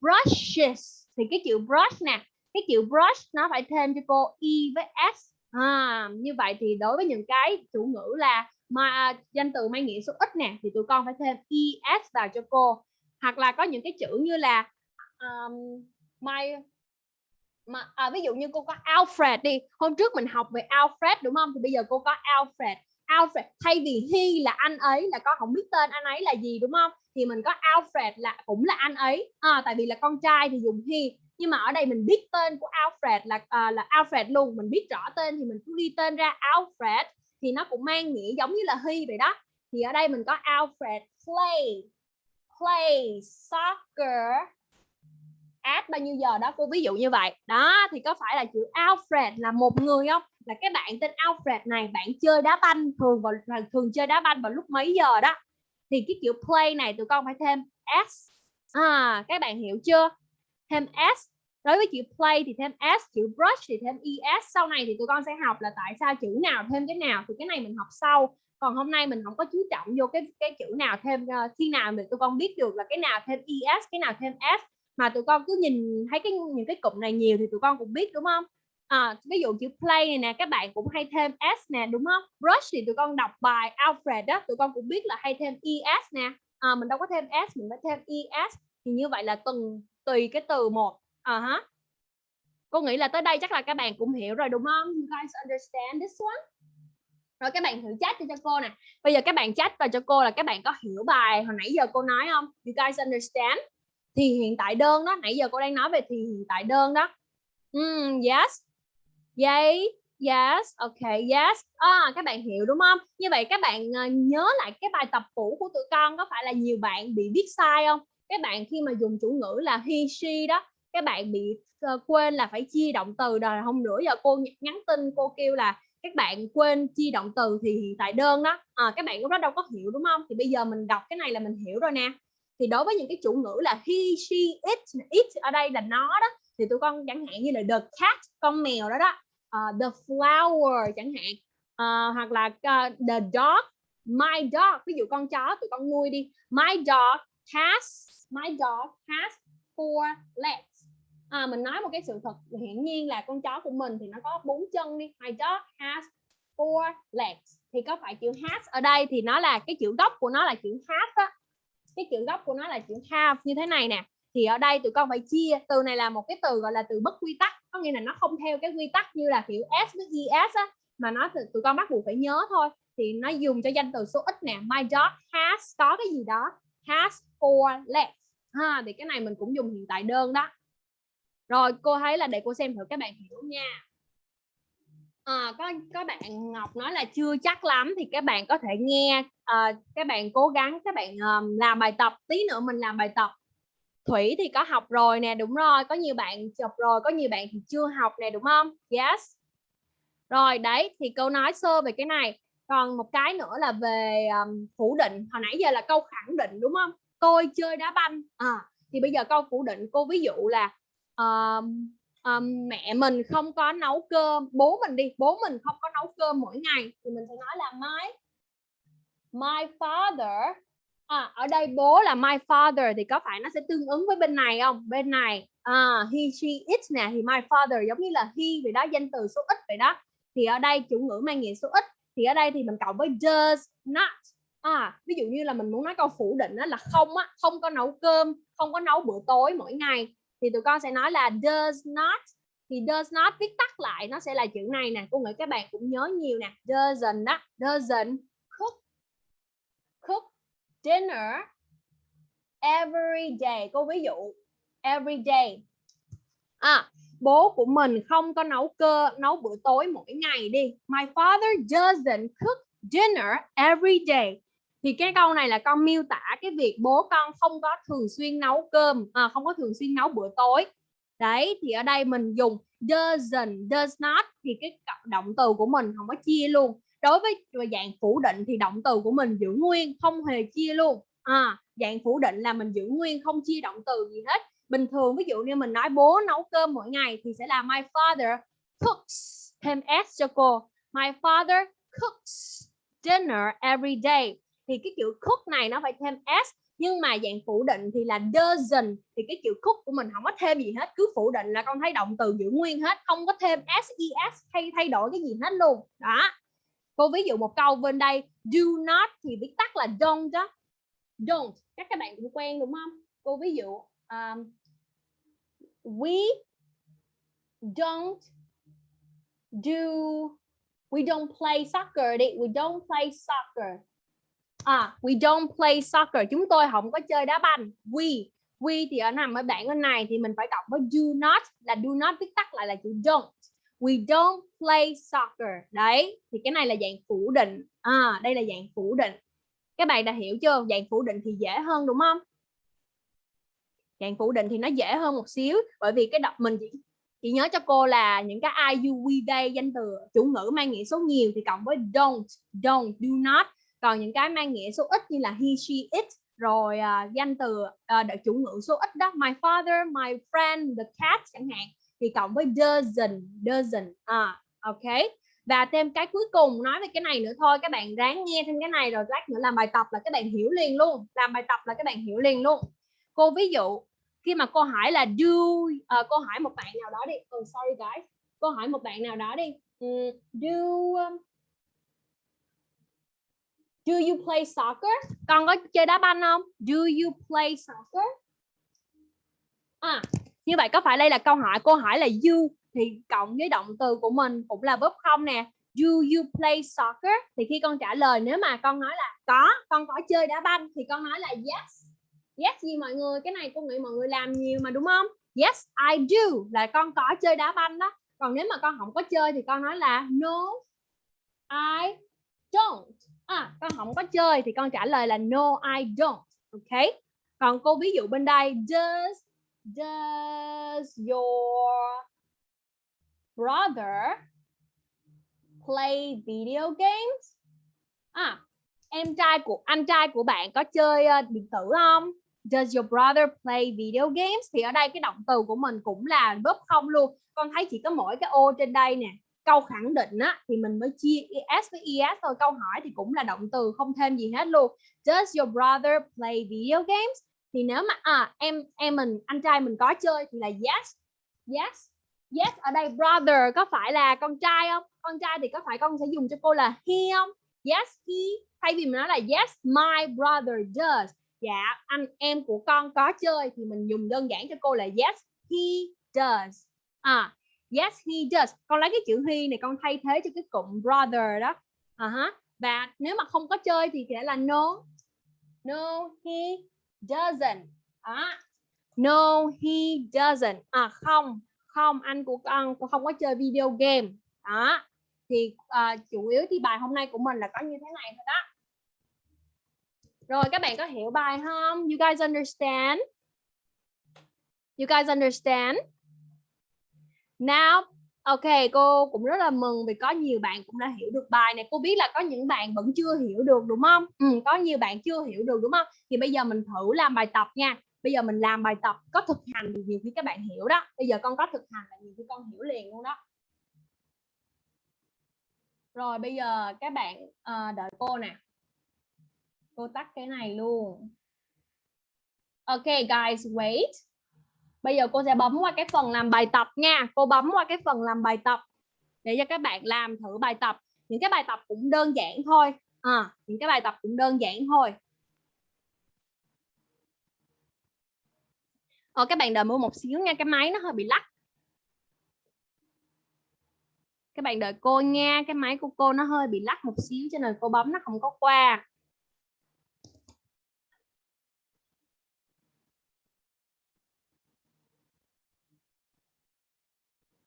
Brushes. Thì cái chữ brush nè cái chữ brush nó phải thêm cho cô e với s à, như vậy thì đối với những cái chủ ngữ là mà danh từ mang nghĩa số ít nè thì tụi con phải thêm es vào cho cô. Hoặc là có những cái chữ như là um, my mà à, ví dụ như cô có Alfred đi. Hôm trước mình học về Alfred đúng không? Thì bây giờ cô có Alfred. Alfred thay vì he là anh ấy là con không biết tên anh ấy là gì đúng không? Thì mình có Alfred là cũng là anh ấy. À, tại vì là con trai thì dùng he nhưng mà ở đây mình biết tên của Alfred là à, là Alfred luôn. Mình biết rõ tên thì mình cứ ghi tên ra Alfred. Thì nó cũng mang nghĩa giống như là he vậy đó. Thì ở đây mình có Alfred. Play. Play soccer at bao nhiêu giờ đó cô? Ví dụ như vậy. Đó thì có phải là chữ Alfred là một người không? Là cái bạn tên Alfred này bạn chơi đá banh thường vào thường chơi đá banh vào lúc mấy giờ đó? Thì cái chữ play này tụi con phải thêm s. À các bạn hiểu chưa? Thêm s. Đối với chữ play thì thêm s chữ brush thì thêm es sau này thì tụi con sẽ học là tại sao chữ nào thêm cái nào thì cái này mình học sau. Còn hôm nay mình không có chú trọng vô cái cái chữ nào thêm uh, khi nào mình tụi con biết được là cái nào thêm es cái nào thêm s. Mà tụi con cứ nhìn thấy cái những cái cụm này nhiều thì tụi con cũng biết đúng không? À, ví dụ chữ play này nè các bạn cũng hay thêm s nè đúng không? Brush thì tụi con đọc bài Alfred đó tụi con cũng biết là hay thêm es nè. À, mình đâu có thêm s mình phải thêm es thì như vậy là từng tùy cái từ một. À hả cô nghĩ là tới đây chắc là các bạn cũng hiểu rồi đúng không? You guys understand this one? Rồi các bạn thử chat cho cô nè. Bây giờ các bạn chat vào cho cô là các bạn có hiểu bài hồi nãy giờ cô nói không? You guys understand? Thì hiện tại đơn đó nãy giờ cô đang nói về thì hiện tại đơn đó. Mm, yes. Yay yes ok yes. À, các bạn hiểu đúng không? Như vậy các bạn ờ, nhớ lại cái bài tập cũ của tụi con có phải là nhiều bạn bị viết sai không? Các bạn khi mà dùng chủ ngữ là he she đó các bạn bị uh, quên là phải chia động từ rồi hôm nữa giờ cô nhắn tin cô kêu là các bạn quên chia động từ thì hiện tại đơn đó. Ờ, à, các bạn lúc đó đâu có hiểu đúng không? Thì bây giờ mình đọc cái này là mình hiểu rồi nè. Thì đối với những cái chủ ngữ là he she it it ở đây là nó đó thì tụi con chẳng hạn như là the cat con mèo đó đó uh, the flower chẳng hạn uh, hoặc là uh, the dog my dog. Ví dụ con chó tụi con nuôi đi my dog has my dog has four legs. À, mình nói một cái sự thật hiển nhiên là con chó của mình thì nó có bốn chân đi. My dog has four legs. Thì có phải chữ has ở đây thì nó là cái chữ gốc của nó là chữ has á? Cái chữ gốc của nó là chữ have. Như thế này nè thì ở đây tụi con phải chia. Từ này là một cái từ gọi là từ bất quy tắc. Có nghĩa là nó không theo cái quy tắc như là kiểu s với es á mà nó tụi con bắt buộc phải nhớ thôi. Thì nó dùng cho danh từ số ít nè. My dog has có cái gì đó? Has for less ha thì cái này mình cũng dùng hiện tại đơn đó. Rồi cô thấy là để cô xem thử các bạn hiểu nha. À, có có bạn Ngọc nói là chưa chắc lắm thì các bạn có thể nghe à, các bạn cố gắng các bạn um, làm bài tập. Tí nữa mình làm bài tập. Thủy thì có học rồi nè đúng rồi có nhiều bạn chụp rồi có nhiều bạn thì chưa học nè đúng không? Yes. Rồi đấy thì câu nói sơ về cái này. Còn một cái nữa là về um, phủ định. Hồi nãy giờ là câu khẳng định đúng không? Tôi chơi đá banh. À, thì bây giờ câu phủ định cô ví dụ là uh, uh, mẹ mình không có nấu cơm bố mình đi bố mình không có nấu cơm mỗi ngày thì mình sẽ nói là my my father à, ở đây bố là my father thì có phải nó sẽ tương ứng với bên này không? Bên này à, he she it nè thì my father giống như là he vậy đó danh từ số ít vậy đó. Thì ở đây chủ ngữ mang nghĩa số ít thì ở đây thì mình cộng với does not à. Ví dụ như là mình muốn nói câu phủ định á, là không á không có nấu cơm không có nấu bữa tối mỗi ngày thì tụi con sẽ nói là does not thì does not viết tắt lại nó sẽ là chữ này nè cô nghĩ các bạn cũng nhớ nhiều nè doesn't đó doesn't cook cook dinner every day cô ví dụ every day. À bố của mình không có nấu cơ nấu bữa tối mỗi ngày đi. My father doesn't cook dinner every day thì cái câu này là con miêu tả cái việc bố con không có thường xuyên nấu cơm à, không có thường xuyên nấu bữa tối. Đấy thì ở đây mình dùng doesn't does not thì cái động từ của mình không có chia luôn. Đối với dạng phủ định thì động từ của mình giữ nguyên không hề chia luôn. À, dạng phủ định là mình giữ nguyên không chia động từ gì hết. Bình thường ví dụ như mình nói bố nấu cơm mỗi ngày thì sẽ là my father cooks thêm s cho cô. My father cooks dinner every day thì cái chữ cook này nó phải thêm s nhưng mà dạng phủ định thì là doesn't thì cái chữ cook của mình không có thêm gì hết cứ phủ định là con thấy động từ giữ nguyên hết không có thêm ses e, hay thay đổi cái gì hết luôn. Đó. Cô ví dụ một câu bên đây do not thì viết tắt là don't đó. Don't các các bạn cũng quen đúng không? Cô ví dụ um, we don't do we don't play soccer đi we don't play soccer à we don't play soccer. Chúng tôi không có chơi đá banh. We we thì ở nằm ở bảng bên này thì mình phải cộng với do not là do not viết tắt lại là chữ don't. We don't play soccer. Đấy thì cái này là dạng phủ định. À đây là dạng phủ định. Các bạn đã hiểu chưa? Dạng phủ định thì dễ hơn đúng không? Dạng phủ định thì nó dễ hơn một xíu bởi vì cái đọc mình chỉ chỉ nhớ cho cô là những cái I, you, we, they danh từ chủ ngữ mang nghĩa số nhiều thì cộng với don't, don't, do not. Còn những cái mang nghĩa số ít như là he, she, it rồi uh, danh từ uh, chủ ngữ số ít đó my father, my friend, the cat chẳng hạn thì cộng với dozen dozen À, ok. Và thêm cái cuối cùng nói về cái này nữa thôi các bạn ráng nghe thêm cái này rồi lát nữa làm bài tập là các bạn hiểu liền luôn. Làm bài tập là các bạn hiểu liền luôn. Cô ví dụ khi mà cô hỏi là do uh, cô hỏi một bạn nào đó đi oh, sorry guys cô hỏi một bạn nào đó đi ừ, um, do um, do you play soccer? Con có chơi đá banh không? Do you play soccer? À như vậy có phải đây là câu hỏi, cô hỏi là you thì cộng với động từ của mình cũng là verb không nè. Do you play soccer? Thì khi con trả lời, nếu mà con nói là có, con có chơi đá banh thì con nói là yes. Yes gì mọi người? Cái này cô nghĩ mọi người làm nhiều mà đúng không? Yes, I do. Là con có chơi đá banh đó. Còn nếu mà con không có chơi thì con nói là no, I don't à con không có chơi thì con trả lời là no I don't ok còn cô ví dụ bên đây does does your brother play video games à em trai của anh trai của bạn có chơi uh, điện tử không Does your brother play video games? Thì ở đây cái động từ của mình cũng là verb không luôn. Con thấy chỉ có mỗi cái ô trên đây nè. Câu khẳng định á, thì mình mới chia es với es thôi. Câu hỏi thì cũng là động từ, không thêm gì hết luôn. Does your brother play video games? Thì nếu mà à em em mình, anh trai mình có chơi thì là yes. Yes. Yes, ở đây brother có phải là con trai không? Con trai thì có phải con sẽ dùng cho cô là he không? Yes, he. Thay vì mình nói là yes, my brother does dạ anh, em của con có chơi thì mình dùng đơn giản cho cô là yes, he does à yes he does. Con lấy cái chữ he này con thay thế cho cái cụm brother đó. À -huh. và nếu mà không có chơi thì sẽ là no. No he doesn't. À, no he doesn't. À không. Không anh của con không có chơi video game. Đó. Thì uh, chủ yếu thì bài hôm nay của mình là có như thế này thôi đó. Rồi các bạn có hiểu bài không? You guys understand? You guys understand? Now, ok, cô cũng rất là mừng vì có nhiều bạn cũng đã hiểu được bài này. Cô biết là có những bạn vẫn chưa hiểu được đúng không? Ừ, có nhiều bạn chưa hiểu được đúng không? Thì bây giờ mình thử làm bài tập nha. Bây giờ mình làm bài tập có thực hành thì nhiều khi các bạn hiểu đó. Bây giờ con có thực hành là nhiều khi con hiểu liền luôn đó. Rồi bây giờ các bạn à, đợi cô nè cô tắt cái này luôn ok guys wait bây giờ cô sẽ bấm qua cái phần làm bài tập nha. Cô bấm qua cái phần làm bài tập để cho các bạn làm thử bài tập. Những cái bài tập cũng đơn giản thôi. À, những cái bài tập cũng đơn giản thôi. Ờ, các bạn đợi mua một xíu nha cái máy nó hơi bị lắc. Các bạn đợi cô nha cái máy của cô nó hơi bị lắc một xíu cho nên cô bấm nó không có qua.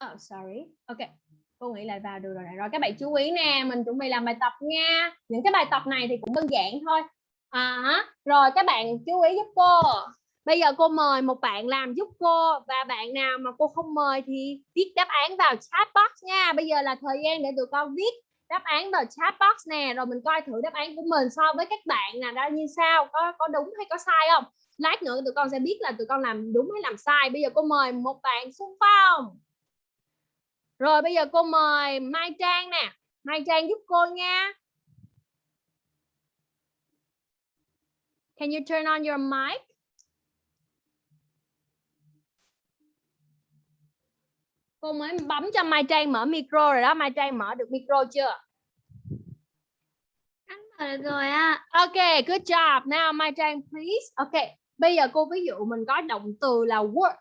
Oh, sorry. Ok. Cô nghĩ lại vào được rồi này. Rồi các bạn chú ý nè, mình chuẩn bị làm bài tập nha. Những cái bài tập này thì cũng đơn giản thôi. À, rồi các bạn chú ý giúp cô. Bây giờ cô mời một bạn làm giúp cô và bạn nào mà cô không mời thì viết đáp án vào chat box nha. Bây giờ là thời gian để tụi con viết đáp án vào chat box nè, rồi mình coi thử đáp án của mình so với các bạn là ra như sao, có có đúng hay có sai không? Lát nữa tụi con sẽ biết là tụi con làm đúng hay làm sai. Bây giờ cô mời một bạn xung phong. Rồi bây giờ cô mời Mai Trang nè. Mai Trang giúp cô nha. Can you turn on your mic? Cô mới bấm cho Mai Trang mở micro rồi đó. Mai Trang mở được micro chưa? Anh mở được rồi ạ. Ok, good job. Now Mai Trang please. Ok, bây giờ cô ví dụ mình có động từ là work.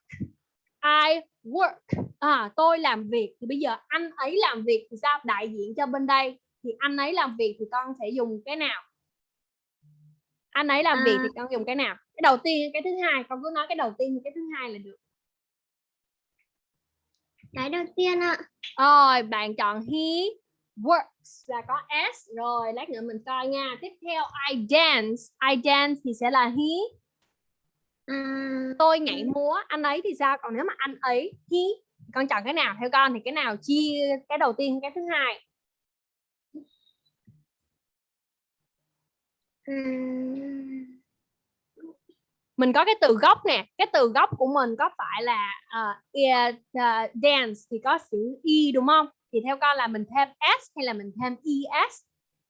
I work. À, tôi làm việc. Thì bây giờ anh ấy làm việc thì sao? Đại diện cho bên đây. Thì anh ấy làm việc thì con sẽ dùng cái nào? Anh ấy làm việc À. thì con dùng cái nào? Cái đầu tiên, cái thứ hai. Con cứ nói cái đầu tiên, cái thứ hai là được. Cái đầu tiên ạ. Rồi, bạn chọn he works là có s rồi, lát nữa mình coi nha. Tiếp theo I dance, I dance thì sẽ là he. Tôi nhảy múa, anh ấy thì sao? Còn nếu mà anh ấy he, con chọn cái nào? Theo con thì cái nào chia cái đầu tiên cái thứ hai? Mình có cái từ gốc nè, cái từ gốc của mình có phải là ờ, yeah, uh, ờ, dance thì có chữ y đúng không? Thì theo con là mình thêm s hay là mình thêm es?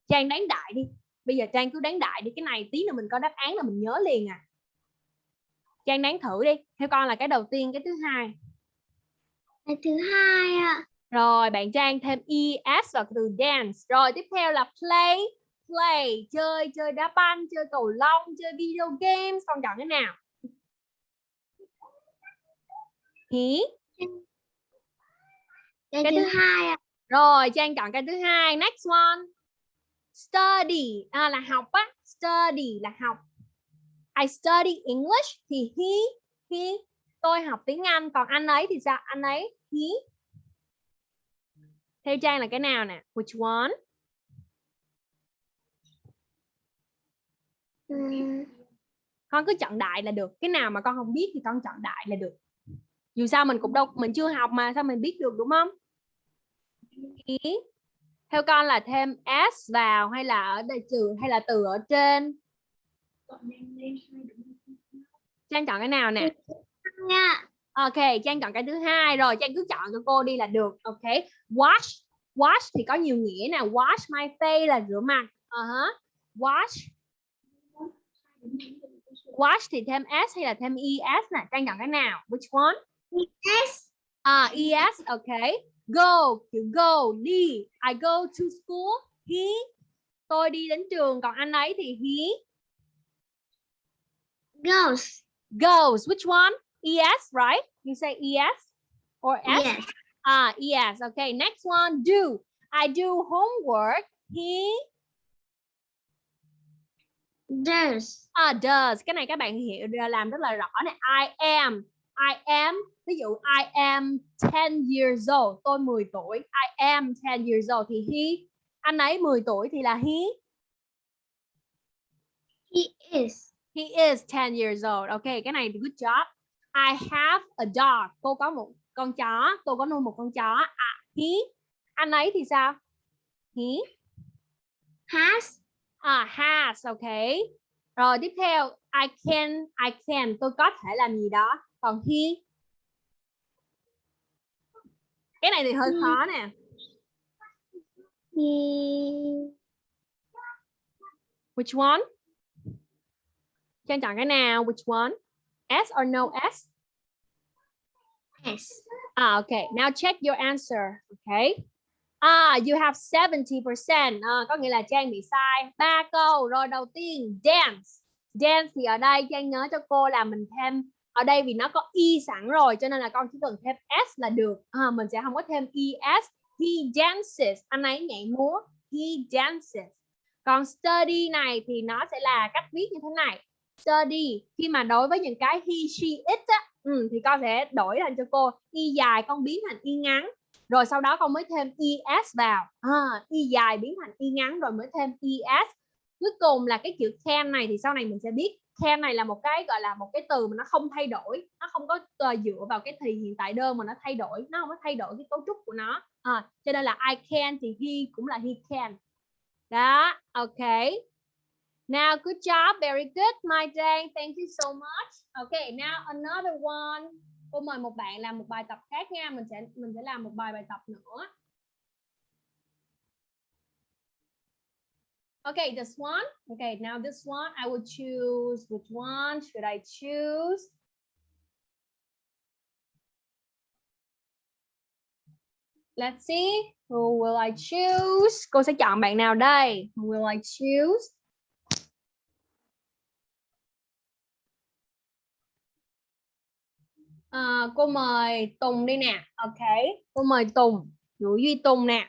Trang đánh đại đi. Bây giờ Trang cứ đánh đại đi, cái này tí nữa mình có đáp án là mình nhớ liền à. Trang đánh thử đi. Theo con là cái đầu tiên, cái thứ hai. cái thứ hai ạ. Rồi bạn Trang thêm es vào từ dance. Rồi tiếp theo là play. Play, chơi, chơi đá banh, chơi cầu lông, chơi video games. Con chọn cái nào? He. Cái, Cái thứ thứ- hai ạ. Rồi Trang chọn cái thứ hai. Next one. Study. À, là học á. Study là học. I study English thì he. He. Tôi học tiếng Anh. Còn anh ấy thì sao? Anh ấy. He. Theo Trang là cái nào nè? Which one? Ừm, con cứ chọn đại là được cái nào mà con không biết thì con chọn đại là được dù sao mình cũng đâu mình chưa học mà sao mình biết được đúng không Ý. theo con là thêm s vào hay là ở đây trừ hay là từ ở trên trang chọn cái nào nè? Nha. ok trang chọn cái thứ hai. Rồi trang cứ chọn cho cô đi là được. Ok. Wash. Wash thì có nhiều nghĩa nè. Wash my face là rửa mặt. Uh -huh. wash. Wash thì thêm s hay là thêm es nè? Trang chọn cái nào? Which one? Yes. à es ok. Go. Chữ go. Đi. I go to school. He. Tôi đi đến trường. Còn anh ấy thì he Goes. goes which one es right you say es or s Yes. ah yes okay next one do I do homework he Does. Ah, does. Cái này các bạn hiểu làm rất là rõ nè. I am. I am. Ví dụ I am 10 years old. Tôi 10 tuổi. I am 10 years old thì he. Anh ấy 10 tuổi thì là he. He is. He is 10 years old. Ok, cái này good job. I have a dog. Cô có một con chó. Tôi có nuôi một con chó. À, he. Anh ấy thì sao? He. Has. À, has, ok. Rồi tiếp theo, I can, I can, tôi có thể làm gì đó. Còn he, cái này thì hơi khó nè. He. Which one? Trang chọn cái nào? Which one? S or no S? Yes. Ah, okay. Now check your answer. Okay. Ah, you have 70%. À, có nghĩa là Trang bị sai. Ba câu. Rồi đầu tiên, dance. Dance thì ở đây Trang nhớ cho cô là mình thêm ở đây vì nó có y sẵn rồi cho nên là con chỉ cần thêm s là được. À, mình sẽ không có thêm es. He dances. Anh ấy nhảy múa. He dances. Còn study này thì nó sẽ là cách viết như thế này. Study khi mà đối với những cái he, she, it á, ừ, thì con sẽ đổi thành cho cô y dài con biến thành y ngắn. Rồi sau đó con mới thêm es vào. À, y dài biến thành y ngắn rồi mới thêm es cuối cùng là cái chữ can này thì sau này mình sẽ biết. Can này là một cái gọi là một cái từ mà nó không thay đổi. Nó không có uh, dựa vào cái thì hiện tại đơn mà nó thay đổi. Nó không có thay đổi cái cấu trúc của nó. À, cho nên là I can thì he cũng là he can. Đó ok now good job very good my day. thank you so much okay now another one cô mời một bạn làm một bài tập khác nha mình sẽ mình sẽ làm một bài bài tập nữa Okay, this one. Okay, now this one, I will choose. Which one should I choose? Let's see. Who will I choose? Cô sẽ chọn bạn nào đây? Who will I choose? À, cô mời Tùng đi nè. Ok. Cô mời Tùng. Vũ Duy Tùng nè.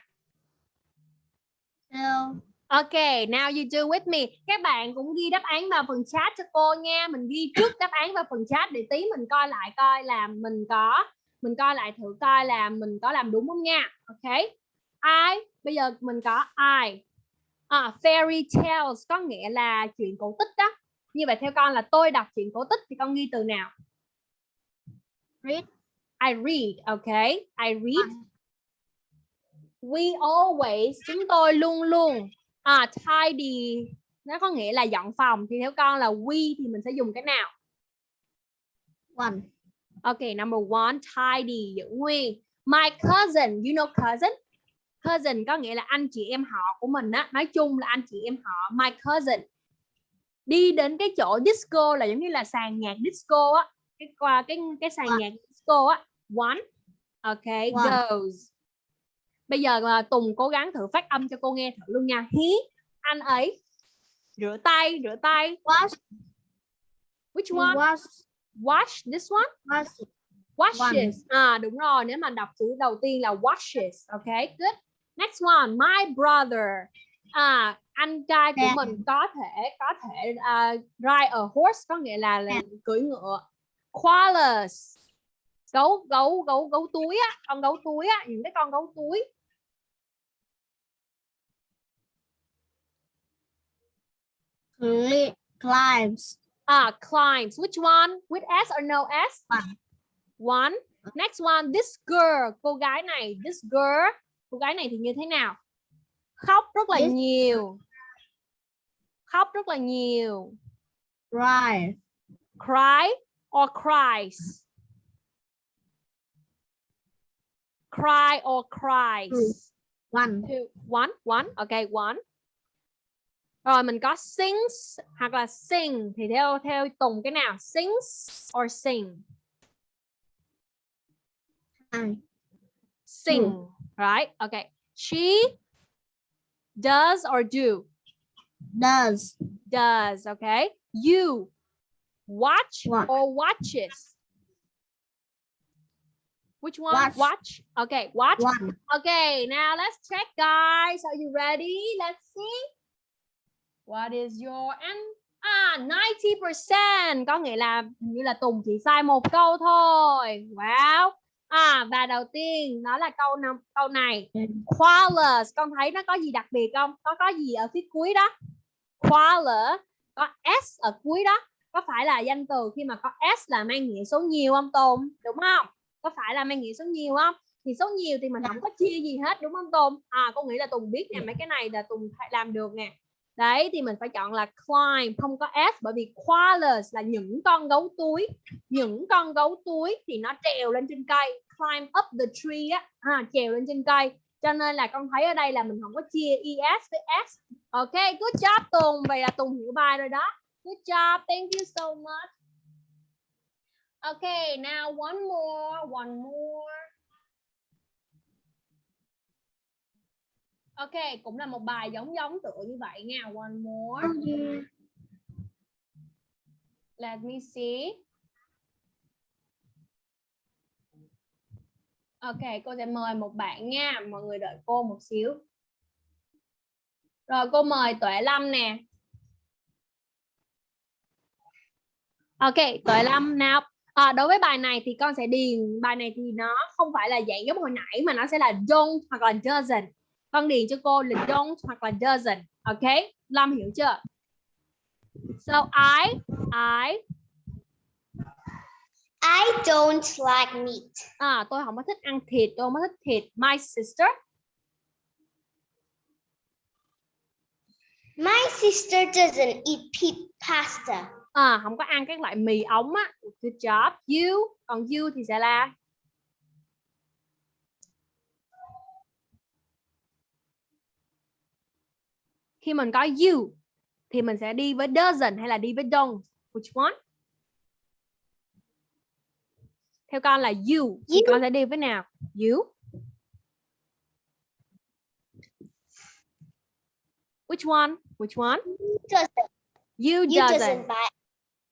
Hello. Ok, now you do with me. Các bạn cũng ghi đáp án vào phần chat cho cô nha. Mình ghi trước đáp án vào phần chat để tí mình coi lại coi là mình có mình coi lại thử coi là mình có làm đúng không nha. Ok. I bây giờ mình có I. À, fairy tales có nghĩa là chuyện cổ tích đó. Như vậy theo con là tôi đọc chuyện cổ tích thì con ghi từ nào? Read. I read, okay? I read. We always chúng tôi luôn luôn à tidy nó có nghĩa là dọn phòng thì theo con là we thì mình sẽ dùng cái nào? One. Okay, number one, tidy giữ nguyên. My cousin, you know cousin? Cousin có nghĩa là anh chị em họ của mình á, nói chung là anh chị em họ. My cousin đi đến cái chỗ disco là giống như là sàn nhạc disco á, cái qua cái cái sàn nhạc disco á. One, okay, One. goes. Bây giờ mà Tùng cố gắng thử phát âm cho cô nghe thử luôn nha. He, anh ấy rửa tay, rửa tay. Wash. Which one? Wash. Wash this one? Wash. washes à đúng rồi nếu mà đọc chữ đầu tiên là washes ok good next one my brother à anh trai của Nè. mình có thể có thể uh, ride a horse có nghĩa là, là cưỡi ngựa koalas gấu gấu gấu gấu túi á. Con gấu túi á những cái con gấu túi. Cli- climbs. à climbs. Which one? With s or no s? One. one. Next one this girl. Cô gái này this girl. Cô gái này thì như thế nào? Khóc rất là This- nhiều. Khóc rất là nhiều. Cry. cry or cries cry or cries One. Two, one? One? Okay one. Rồi mình có sings hoặc là sing. Thì theo theo tùng cái nào? Sings or sing? Hai. sing. Right? Okay. She does or do? Does. does. Okay. You watch Watch. or watches? Which one? Watch. watch. Okay watch. One. okay now let's check guys. Are you ready? Let's see. What is your and à 90% có nghĩa là hình như là Tùng chỉ sai một câu thôi. Wow. À và đầu tiên đó là câu năm câu này. Qualis con thấy nó có gì đặc biệt không? Có có gì ở phía cuối đó? Qualis có s ở cuối đó có phải là danh từ khi mà có s là mang nghĩa số nhiều không Tùng? Đúng không? Có phải là mang nghĩa số nhiều không? Thì số nhiều thì mình không có chia gì hết đúng không Tùng? À con nghĩ là Tùng biết nè mấy cái này là Tùng phải làm được nè. Đấy thì mình phải chọn là climb không có s bởi vì koalas là những con gấu túi. Những con gấu túi thì nó trèo lên trên cây. Climb up the tree á à, trèo lên trên cây. Cho nên là con thấy ở đây là mình không có chia es với s. Ok good job Tùng. Vậy là Tùng hiểu bài rồi đó good job. Thank you so much. Okay now one more one more. Ok cũng là một bài giống giống tựa như vậy nha. One more. Let me see. Ok, cô sẽ mời một bạn nha. Mọi người đợi cô một xíu. Rồi cô mời Tuệ Lâm nè. Ok, Tuệ Lâm nào. À, đối với bài này thì con sẽ điền bài này thì nó không phải là dạng giống hồi nãy mà nó sẽ là don't hoặc là doesn't. Con điền cho cô là don't hoặc là doesn't. Ok, Lâm hiểu chưa? So I I I don't like meat. à tôi không có thích ăn thịt, tôi không có thích thịt. My sister My sister doesn't eat pasta. À, không có ăn các loại mì ống á. Good job. You còn you thì sẽ là? Khi mình có you thì mình sẽ đi với doesn't hay là đi với don't. Which one? Theo con là you. Thì You. con sẽ đi với nào? You. Which one? Which one? Doesn't. you, You doesn't doesn't. buy.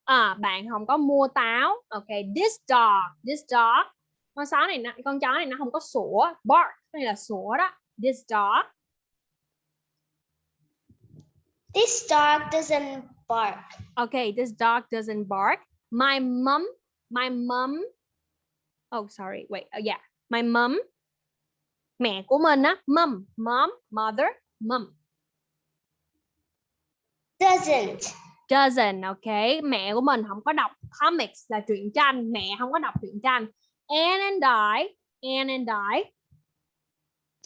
À, bạn không có mua táo. Ok this dog this dog. Con chó này nó- con chó này nó không có sủa bark này là sủa đó. This dog. This dog doesn't bark. okay this dog doesn't bark. My mom my mom oh sorry wait oh, yeah. My mom mẹ của mình á mom mom mother mom Doesn't. Doesn't ok? Mẹ của mình không có đọc comics là truyện tranh. Mẹ không có đọc truyện tranh. Anne and I Anne and I.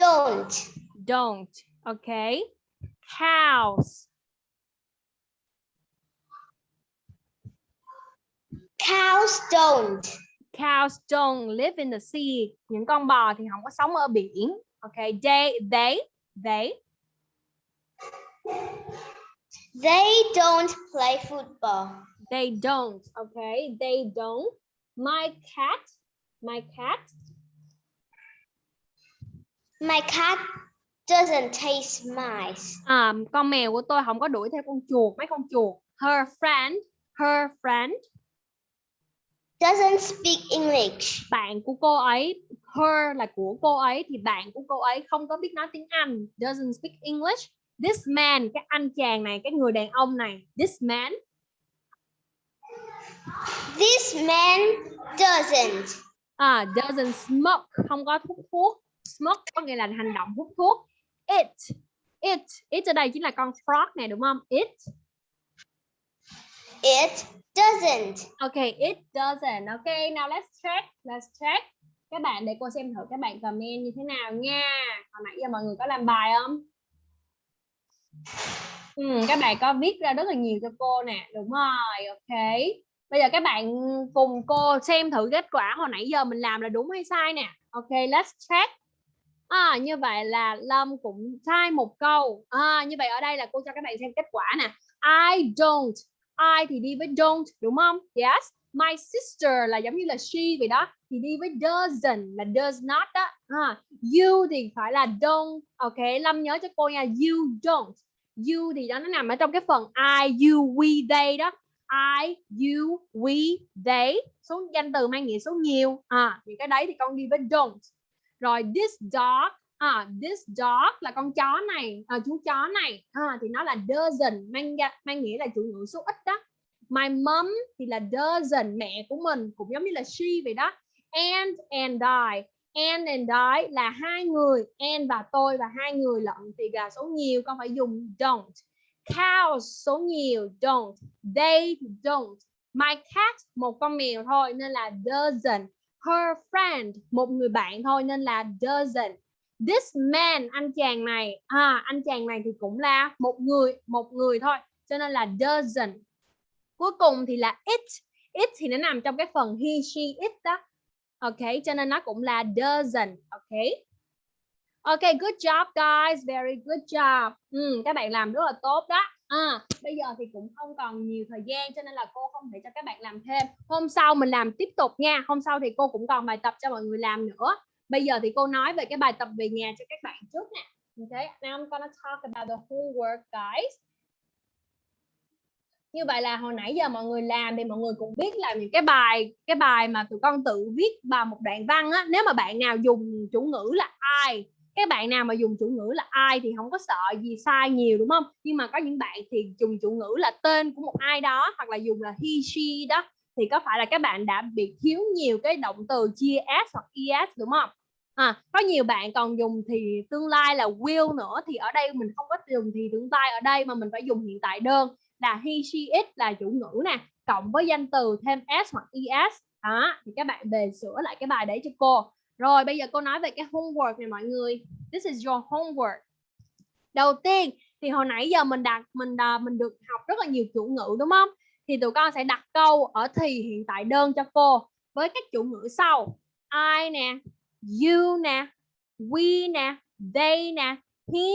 Don't. don't okay cows. Cows don't. cows don't live in the sea. Những con bò thì không có sống ở biển ok? They they they They don't play football. they don't. Okay they don't. My cat my cat. My cat doesn't taste mice. à, con mèo của tôi không có đuổi theo con chuột mấy con chuột. Her friend her friend. Doesn't speak English. bạn của cô ấy her là của cô ấy thì bạn của cô ấy không có biết nói tiếng Anh. Doesn't speak English this man cái anh chàng này cái người đàn ông này this man. This man doesn't. à, doesn't smoke không có hút thuốc. Smoke có nghĩa là hành động hút thuốc. It it it ở đây chính là con frog này đúng không? It. It doesn't. okay it doesn't. Okay now let's check let's check. Các bạn để cô xem thử các bạn comment như thế nào nha. Hồi nãy giờ mọi người có làm bài không ừ, các bạn có viết ra rất là nhiều cho cô nè đúng rồi ok. Bây giờ các bạn cùng cô xem thử kết quả hồi nãy giờ mình làm là đúng hay sai nè. Ok let's check. À, như vậy là Lâm cũng sai một câu. À, như vậy ở đây là cô cho các bạn xem kết quả nè. I don't. I thì đi với don't đúng không? Yes. My sister là giống như là she vậy đó thì đi với doesn't là does not đó à, you thì phải là don't. Ok Lâm nhớ cho cô nha you don't you thì đó nó nằm ở trong cái phần I you we they đó. I you we they. Số danh từ mang nghĩa số nhiều. À những cái đấy thì con đi với don't. Rồi this dog à this dog là con chó này à, chú chó này. À, thì nó là doesn't mang mang nghĩa là chủ ngữ số ít đó. My mom thì là doesn't mẹ của mình cũng giống như là she vậy đó. And and I and and I là hai người and và tôi và hai người lận thì gà số nhiều, con phải dùng don't. Cows số nhiều, don't. They don't. My cat, một con mèo thôi, nên là doesn't her friend, một người bạn thôi, nên là doesn't this man, anh chàng này à anh chàng này thì cũng là một người một người thôi, cho nên là doesn't cuối cùng thì là it. It thì nó nằm trong cái phần he, she, it đó ok cho nên nó cũng là doesn't ok? Ok good job guys very good job. Ừ, các bạn làm rất là tốt đó. À, bây giờ thì cũng không còn nhiều thời gian cho nên là cô không thể cho các bạn làm thêm. Hôm sau mình làm tiếp tục nha. Hôm sau thì cô cũng còn bài tập cho mọi người làm nữa. Bây giờ thì cô nói về cái bài tập về nhà cho các bạn trước nè. Okay now I'm gonna talk about the homework guys như vậy là hồi nãy giờ mọi người làm thì mọi người cũng biết là những cái bài cái bài mà tụi con tự viết vào một đoạn văn á nếu mà bạn nào dùng chủ ngữ là ai cái bạn nào mà dùng chủ ngữ là ai thì không có sợ gì sai nhiều đúng không? Nhưng mà có những bạn thì dùng chủ ngữ là tên của một ai đó hoặc là dùng là he she đó thì có phải là các bạn đã bị thiếu nhiều cái động từ chia s hoặc es đúng không? À, có nhiều bạn còn dùng thì tương lai là will nữa thì ở đây mình không có dùng thì tương lai ở đây mà mình phải dùng hiện tại đơn là he she it là chủ ngữ nè cộng với danh từ thêm s hoặc es. Đó thì các bạn về sửa lại cái bài đấy cho cô. Rồi bây giờ cô nói về cái homework này mọi người. This is your homework. Đầu tiên thì hồi nãy giờ mình đặt mình à, mình được học rất là nhiều chủ ngữ đúng không? Thì tụi con sẽ đặt câu ở thì hiện tại đơn cho cô. Với các chủ ngữ sau I nè you nè we nè they nè he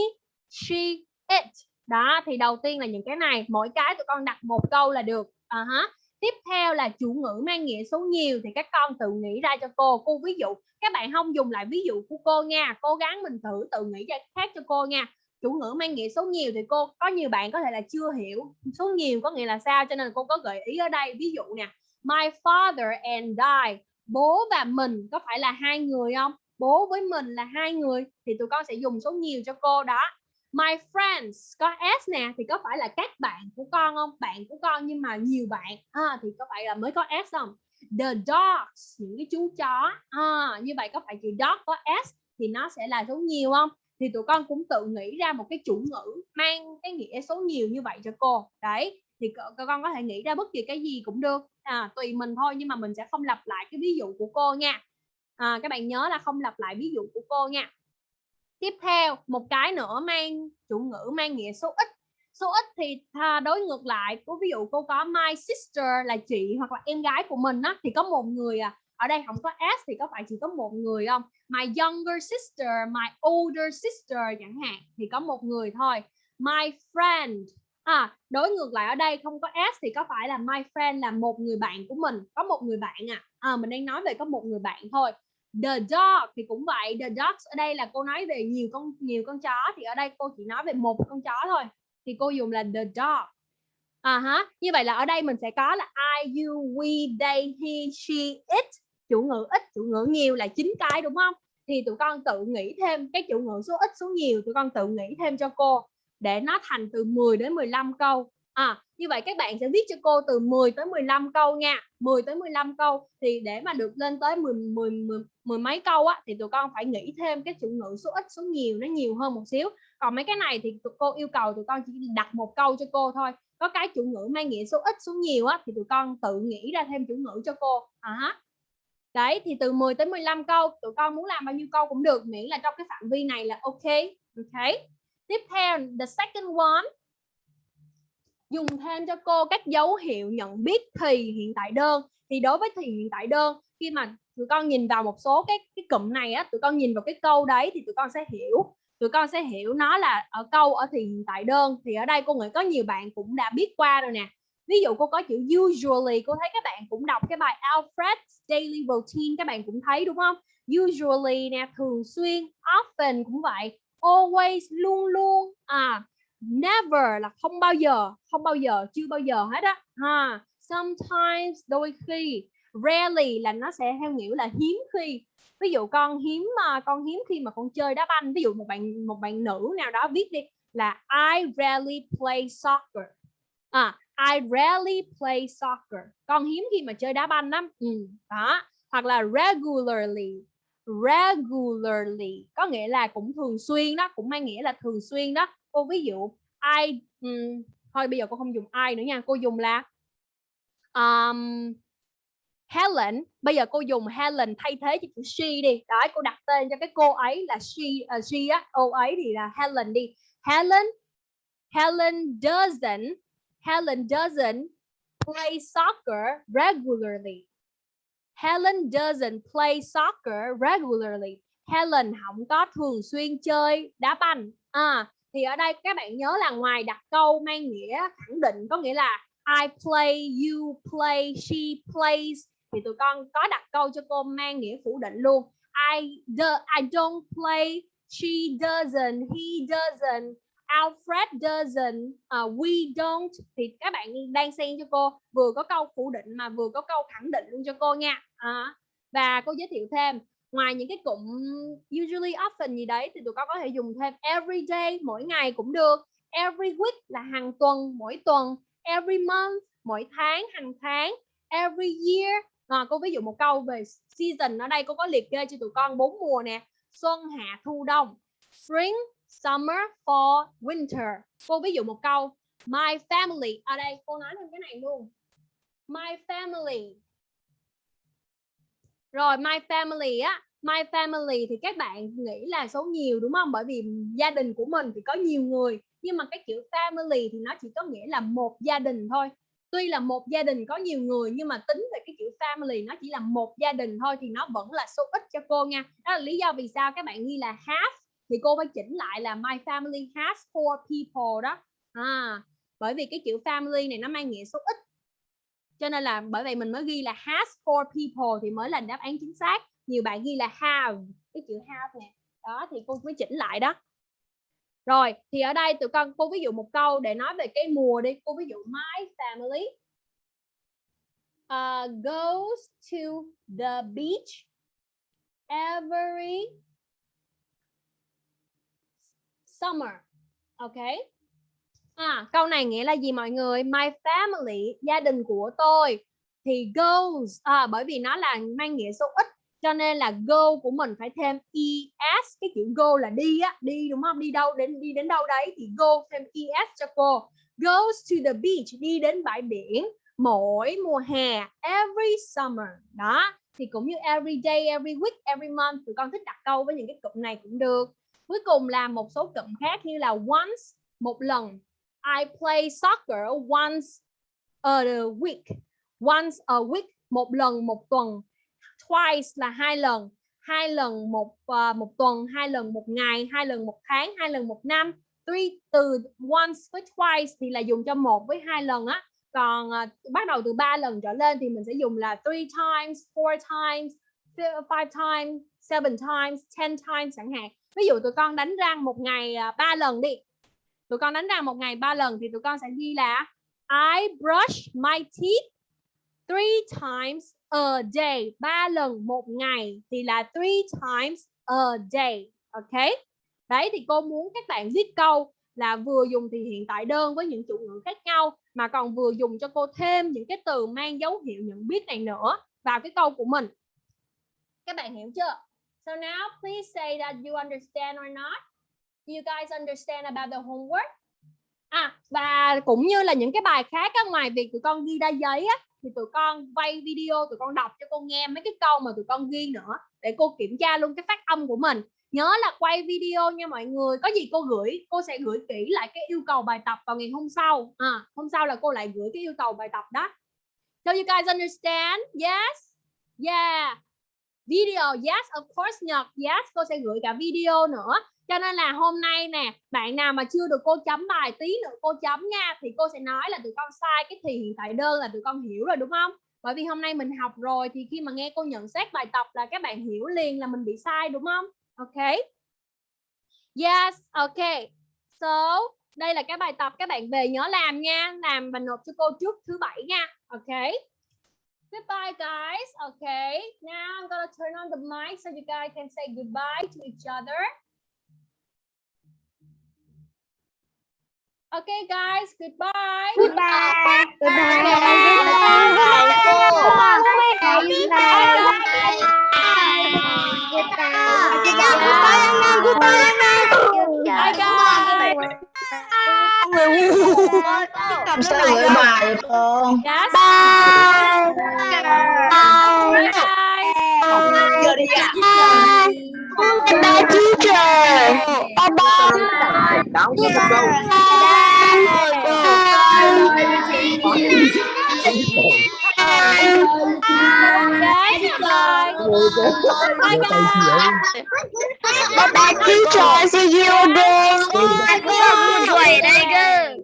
she it đó, thì đầu tiên là những cái này, mỗi cái tụi con đặt một câu là được. À hả tiếp theo là chủ ngữ mang nghĩa số nhiều thì các con tự nghĩ ra cho cô. Cô ví dụ, các bạn không dùng lại ví dụ của cô nha, cố gắng mình thử tự nghĩ ra khác cho cô nha. Chủ ngữ mang nghĩa số nhiều thì cô, có nhiều bạn có thể là chưa hiểu số nhiều có nghĩa là sao, cho nên cô có gợi ý ở đây. Ví dụ nè, my father and I, bố và mình, có phải là hai người không? Bố với mình là hai người, thì tụi con sẽ dùng số nhiều cho cô đó my friends có s nè thì có phải là các bạn của con không? Bạn của con nhưng mà nhiều bạn. À, thì có phải là mới có s không? The dogs những cái chú chó. À, như vậy có phải chữ dog có s thì nó sẽ là số nhiều không? Thì tụi con cũng tự nghĩ ra một cái chủ ngữ mang cái nghĩa số nhiều như vậy cho cô. Đấy thì con có thể nghĩ ra bất kỳ cái gì cũng được. À, tùy mình thôi nhưng mà mình sẽ không lặp lại cái ví dụ của cô nha. À, các bạn nhớ là không lặp lại ví dụ của cô nha tiếp theo một cái nữa mang chủ ngữ mang nghĩa số ít. Số ít thì đối ngược lại có ví dụ cô có my sister là chị hoặc là em gái của mình á thì có một người à ở đây không có s thì có phải chỉ có một người không? My younger sister my older sister chẳng hạn thì có một người thôi. My friend à đối ngược lại ở đây không có s thì có phải là my friend là một người bạn của mình có một người bạn à, à mình đang nói về có một người bạn thôi the dog thì cũng vậy, the dogs ở đây là cô nói về nhiều con nhiều con chó, thì ở đây cô chỉ nói về một con chó thôi, thì cô dùng là the dog. À hả như vậy là ở đây mình sẽ có là I, you, we, they, he, she, it, chủ ngữ ít, chủ ngữ nhiều là chín cái, đúng không? Thì tụi con tự nghĩ thêm cái chủ ngữ số ít số nhiều, tụi con tự nghĩ thêm cho cô để nó thành từ 10 đến 15 câu à như vậy các bạn sẽ viết cho cô từ 10 tới 15 câu nha. 10 tới 15 câu thì để mà được lên tới 10 10 10, 10 mấy câu á thì tụi con phải nghĩ thêm cái chủ ngữ số ít số nhiều nó nhiều hơn một xíu. Còn mấy cái này thì tụi cô yêu cầu tụi con chỉ đặt một câu cho cô thôi. Có cái chủ ngữ mang nghĩa số ít số nhiều á thì tụi con tự nghĩ ra thêm chủ ngữ cho cô. À đấy thì từ 10 tới 15 câu tụi con muốn làm bao nhiêu câu cũng được miễn là trong cái phạm vi này là ok ok. Tiếp theo the second one dùng thêm cho cô các dấu hiệu nhận biết thì hiện tại đơn. Thì đối với thì hiện tại đơn, khi mà tụi con nhìn vào một số cái cái cụm này á, tụi con nhìn vào cái câu đấy thì tụi con sẽ hiểu. Tụi con sẽ hiểu nó là ở câu ở thì hiện tại đơn. Thì ở đây cô nghĩ có nhiều bạn cũng đã biết qua rồi nè. Ví dụ cô có chữ usually, cô thấy các bạn cũng đọc cái bài Alfred's daily routine, các bạn cũng thấy, đúng không? Usually nè, thường xuyên, often cũng vậy. Always, luôn luôn à never là không bao giờ không bao giờ chưa bao giờ hết á. Ha sometimes đôi khi rarely là nó sẽ theo nghĩa là hiếm khi. Ví dụ con hiếm mà con hiếm khi mà con chơi đá banh ví dụ một bạn một bạn nữ nào đó viết đi là I rarely play soccer. À I rarely play soccer. Con hiếm khi mà chơi đá banh lắm. Ừ, đó. Hoặc là regularly regularly. Có nghĩa là cũng thường xuyên đó cũng mang nghĩa là thường xuyên đó cô ví dụ I um, thôi bây giờ cô không dùng I nữa nha cô dùng là um, Helen bây giờ cô dùng Helen thay thế cho chữ she đi đó cô đặt tên cho cái cô ấy là she uh, she á cô ấy thì là Helen đi Helen Helen doesn't Helen doesn't play soccer regularly Helen doesn't play soccer regularly. Helen không có thường xuyên chơi đá banh. À, thì ở đây các bạn nhớ là ngoài đặt câu mang nghĩa khẳng định có nghĩa là I play, you play, she plays thì tụi con có đặt câu cho cô mang nghĩa phủ định luôn. I do, I don't play, she doesn't, he doesn't, Alfred doesn't, uh, we don't thì các bạn đang xen cho cô vừa có câu phủ định mà vừa có câu khẳng định luôn cho cô nha. À, và cô giới thiệu thêm ngoài những cái cụm usually often gì đấy thì tụi con có thể dùng thêm every day mỗi ngày cũng được. Every week là hàng tuần mỗi tuần. Every month mỗi tháng hàng tháng. Every year. À, cô ví dụ một câu về season ở đây cô có liệt kê cho tụi con bốn mùa nè. Xuân hạ thu đông. Spring summer fall winter. Cô ví dụ một câu. My family. Ở đây cô nói thêm cái này luôn. My family rồi my family á my family thì các bạn nghĩ là số nhiều đúng không? Bởi vì gia đình của mình thì có nhiều người nhưng mà cái chữ family thì nó chỉ có nghĩa là một gia đình thôi. Tuy là một gia đình có nhiều người nhưng mà tính về cái chữ family nó chỉ là một gia đình thôi thì nó vẫn là số ít cho cô nha. Đó là lý do vì sao các bạn ghi là half thì cô phải chỉnh lại là my family has four people đó. À, bởi vì cái chữ family này nó mang nghĩa số ít cho nên là bởi vậy mình mới ghi là has four people thì mới là đáp án chính xác. Nhiều bạn ghi là have cái chữ have nè. Đó thì cô mới chỉnh lại đó. Rồi thì ở đây tụi con cô ví dụ một câu để nói về cái mùa đi. Cô ví dụ my family uh, goes to the beach every summer. Okay À, câu này nghĩa là gì mọi người? My family, gia đình của tôi. Thì goes à, bởi vì nó là mang nghĩa số ít cho nên là go của mình phải thêm es cái chữ go là đi á đi đúng không? Đi đâu đến đi đến đâu đấy thì go thêm es cho cô. Goes to the beach đi đến bãi biển mỗi mùa hè every summer. Đó thì cũng như every day every week every month tụi con thích đặt câu với những cái cụm này cũng được. Cuối cùng là một số cụm khác như là once một lần I play soccer once a week. Once a week một lần một tuần. Twice là hai lần. Hai lần một uh, một tuần hai lần một ngày hai lần một tháng hai lần một năm. Three từ once với twice thì là dùng cho một với hai lần á. Còn uh, bắt đầu từ ba lần trở lên thì mình sẽ dùng là three times four times five times seven times ten times chẳng hạn. Ví dụ tụi con đánh răng một ngày uh, ba lần đi tụi con đánh răng một ngày ba lần thì tụi con sẽ ghi là, I brush my teeth three times a day. Ba lần một ngày thì là three times a day, ok? Đấy, thì cô muốn các bạn viết câu là vừa dùng thì hiện tại đơn với những chủ ngữ khác nhau, mà còn vừa dùng cho cô thêm những cái từ mang dấu hiệu nhận biết này nữa. Vào cái câu của mình. Các bạn hiểu chưa? So now, please say that you understand or not you guys understand about the homework? À và cũng như là những cái bài khác á, ngoài việc tụi con ghi ra giấy á thì tụi con quay video tụi con đọc cho cô nghe mấy cái câu mà tụi con ghi nữa để cô kiểm tra luôn cái phát âm của mình. Nhớ là quay video nha mọi người có gì cô gửi cô sẽ gửi kỹ lại cái yêu cầu bài tập vào ngày hôm sau. À, hôm sau là cô lại gửi cái yêu cầu bài tập đó. So you guys understand? Yes? Yeah. Video yes of course nhật. Yes cô sẽ gửi cả video nữa cho nên là hôm nay nè bạn nào mà chưa được cô chấm bài tí nữa cô chấm nha thì cô sẽ nói là tụi con sai cái thì hiện tại đơn là tụi con hiểu rồi đúng không? Bởi vì hôm nay mình học rồi thì khi mà nghe cô nhận xét bài tập là các bạn hiểu liền là mình bị sai đúng không? Ok. Yes ok. So đây là cái bài tập các bạn về nhớ làm nha làm và nộp cho cô trước thứ bảy nha. Ok. Goodbye, guys. Okay, now I'm gonna turn on the mic so you guys can say goodbye to each other. Okay, guys. Goodbye. Goodbye. Bye, guys. Làm sao gửi bài vậy con? Yes. Bye. Bye, guys. Giờ đi ạ. Bye, teacher. Bye bye. Đóng cho một câu. Guys, bye. Bye, guys. Bye bye, teacher. See you again. Quầy đây cơ. Bye,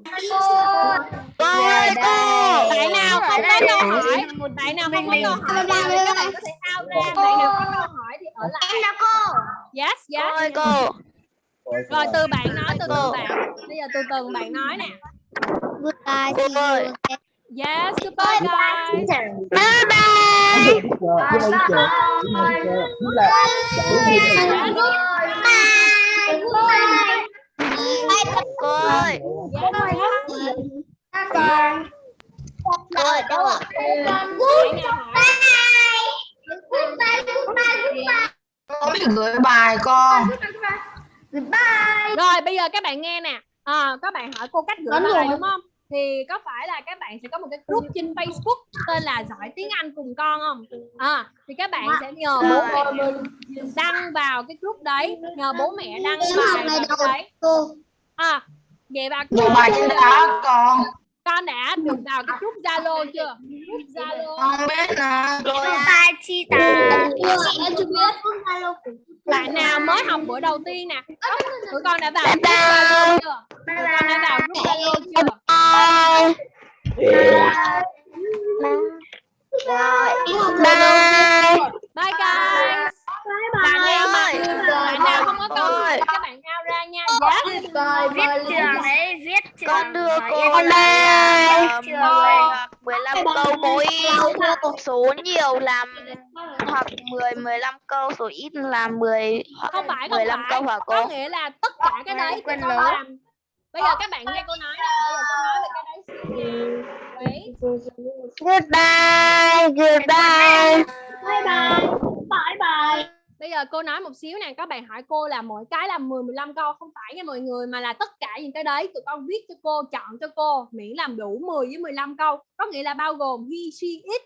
hỏi, bạn nào không có câu hỏi thì các bạn có thể out ra. Bạn nào có câu hỏi thì ở lại. Em là cô. Yes, yes. Ôi cô. Rồi từ bạn nói từ từ bạn. Bây giờ từ từ bạn nói nè. Goodbye, see you. Yes, goodbye guys. Bye bye. Cô ơi. Cô ơi, đâu ạ? Biết gửi bài con. Rồi bây giờ các bạn nghe nè. À, các bạn hỏi cô cách gửi bài đúng không? Thì có phải là các bạn sẽ có một cái group trên Facebook tên là giỏi tiếng Anh cùng con không? À, thì các bạn sẽ nhờ bố mẹ đăng vào cái group đấy, nhờ bố mẹ đăng bài vào cái đấy. Cô. À, vậy bà Gửi bài trên đó con. Con đã được vào cái group Zalo chưa? Group Zalo. Con biết nè. Bye, Chita. Bạn nào mới học bữa đầu tiên nè, tụi con đã vào group Zalo chưa? Tụi con đã vào group Zalo chưa? Bye. Bye guys. Bạn nào mà bạn nào không có câu thì các bạn out ra nha. Yes. con đưa cô Con là đây. làm 10 hoặc 15 câu mỗi số nhiều làm hoặc 10 15 câu số ít làm 10 hoặc không phải không 15 phải câu hả cô? có nghĩa là tất cả cái đấy con làm bây giờ các bạn nghe cô nói nè bây giờ cô nói về cái đấy. Goodbye, goodbye. Bye bye. Bye bye. Bây giờ cô nói một xíu nè, các bạn hỏi cô là mỗi cái là 10 15 câu không phải nha mọi người mà là tất cả những cái đấy tụi con viết cho cô, chọn cho cô miễn làm đủ 10 với 15 câu. Có nghĩa là bao gồm he, she, it,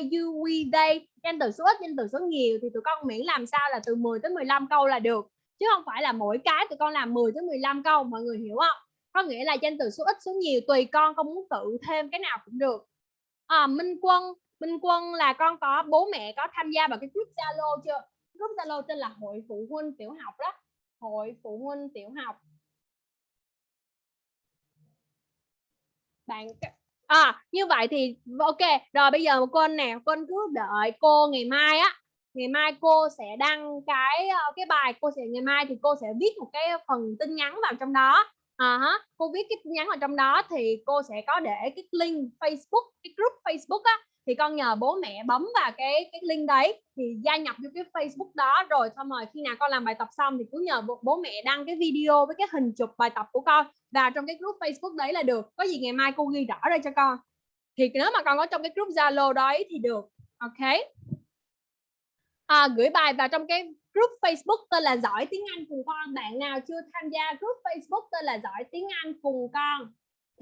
I, you, we, they, danh từ số ít, danh từ số nhiều thì tụi con miễn làm sao là từ 10 tới 15 câu là được. Chứ không phải là mỗi cái tụi con làm 10 tới 15 câu, mọi người hiểu không? Có nghĩa là danh từ số ít, số nhiều tùy con con muốn tự thêm cái nào cũng được. À, Minh Quân, Minh Quân là con có bố mẹ có tham gia vào cái group Zalo chưa? group Zalo tên là hội phụ huynh tiểu học đó. Hội phụ huynh tiểu học. Bạn à như vậy thì, ok, rồi bây giờ cô anh nè con cứ đợi cô ngày mai á. Ngày mai cô sẽ đăng cái ờ, cái bài, cô sẽ, ngày mai thì cô sẽ viết một cái phần tin nhắn vào trong đó. À hả cô viết cái tin nhắn vào trong đó thì cô sẽ có để cái link Facebook, cái group Facebook á thì con nhờ bố mẹ bấm vào cái cái link đấy thì gia nhập vô cái Facebook đó. Rồi xong rồi khi nào con làm bài tập xong thì cứ nhờ bố, bố mẹ đăng cái video với cái hình chụp bài tập của con vào trong cái group Facebook đấy là được. Có gì ngày mai cô ghi rõ ra cho con. Thì nếu mà con có trong cái group Zalo đấy thì được. Ok? À, gửi bài vào trong cái group Facebook tên là giỏi tiếng Anh cùng con. Bạn nào chưa tham gia group Facebook tên là giỏi tiếng Anh cùng con?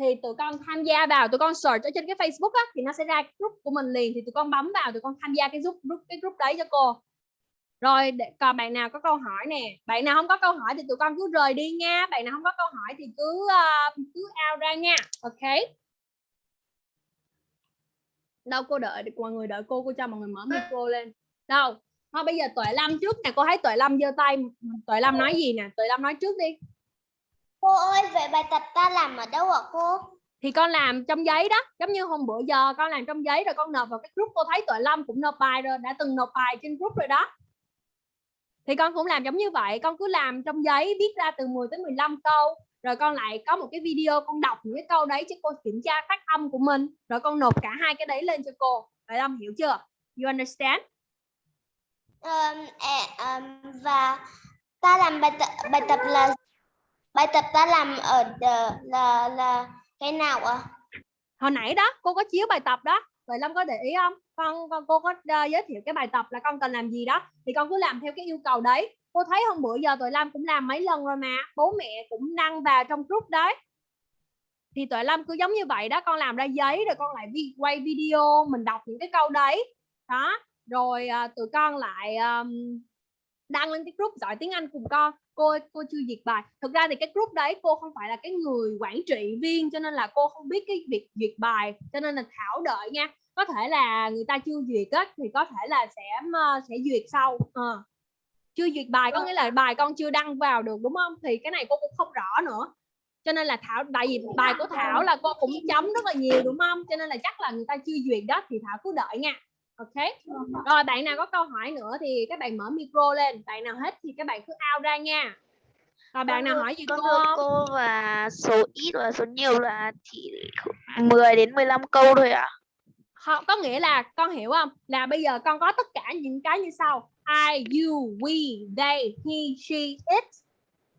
Thì tụi con tham gia vào tụi con search ở trên cái Facebook á thì nó sẽ ra cái group của mình liền thì tụi con bấm vào tụi con tham gia cái group, group cái group đấy cho cô. Rồi để, còn bạn nào có câu hỏi nè? Bạn nào không có câu hỏi thì tụi con cứ rời đi nha. Bạn nào không có câu hỏi thì cứ uh, cứ out ra nha. Ok? Đâu cô đợi mọi người đợi cô cô cho mọi người mở micro lên. Đâu? Thôi bây giờ tuệ lâm trước nè. Cô thấy tuệ lâm giơ tay tuệ lâm nói gì nè? Tuệ lâm nói trước đi. Cô ơi, vậy bài tập ta làm ở đâu hả cô? thì con làm trong giấy đó giống như hôm bữa giờ con làm trong giấy rồi con nộp vào cái group cô thấy tuệ lâm cũng nộp bài rồi đã từng nộp bài trên group rồi đó. Thì con cũng làm giống như vậy con cứ làm trong giấy viết ra từ 10 tới 15 câu rồi con lại có một cái video con đọc những cái câu đấy cho cô kiểm tra phát âm của mình rồi con nộp cả hai cái đấy lên cho cô. Tuệ lâm hiểu chưa? You understand? Um, um, và ta làm bài tập bài tập là bài tập ta làm ở đờ- là là cái nào ạ? hồi nãy đó cô có chiếu bài tập đó. Vậy Lâm có để ý không? Con con cô có uh, giới thiệu cái bài tập là con cần làm gì đó. Thì con cứ làm theo cái yêu cầu đấy. Cô thấy hôm bữa giờ Tụi Lâm cũng làm mấy lần rồi mà. Bố mẹ cũng đăng vào trong group đấy. Thì Tụi Lâm cứ giống như vậy đó con làm ra giấy rồi con lại vi quay video mình đọc những cái câu đấy. Đó. Rồi uh, tụi con lại um, đăng lên cái group giỏi tiếng Anh cùng con cô cô chưa duyệt bài. Thực ra thì cái group đấy cô không phải là cái người quản trị viên cho nên là cô không biết cái việc duyệt bài cho nên là thảo đợi nha. Có thể là người ta chưa duyệt á thì có thể là sẽ uh, sẽ duyệt sau. Ờ. chưa duyệt bài có nghĩa là bài con chưa đăng vào được đúng không? Thì cái này cô cũng không rõ nữa. Cho nên là thảo tại vì bài của thảo là cô cũng chấm rất là nhiều đúng không? Cho nên là chắc là người ta chưa duyệt đó thì thảo cứ đợi nha ok. Rồi bạn nào có câu hỏi nữa thì các bạn mở micro lên. Bạn nào hết thì các bạn cứ out ra nha. Rồi bạn nào hỏi gì cô không? cô và số ít và số nhiều là chỉ 10 đến 15 câu thôi ạ. không có nghĩa là con hiểu không? Là bây giờ con có tất cả những cái như sau. I, you, we, they, he, she, it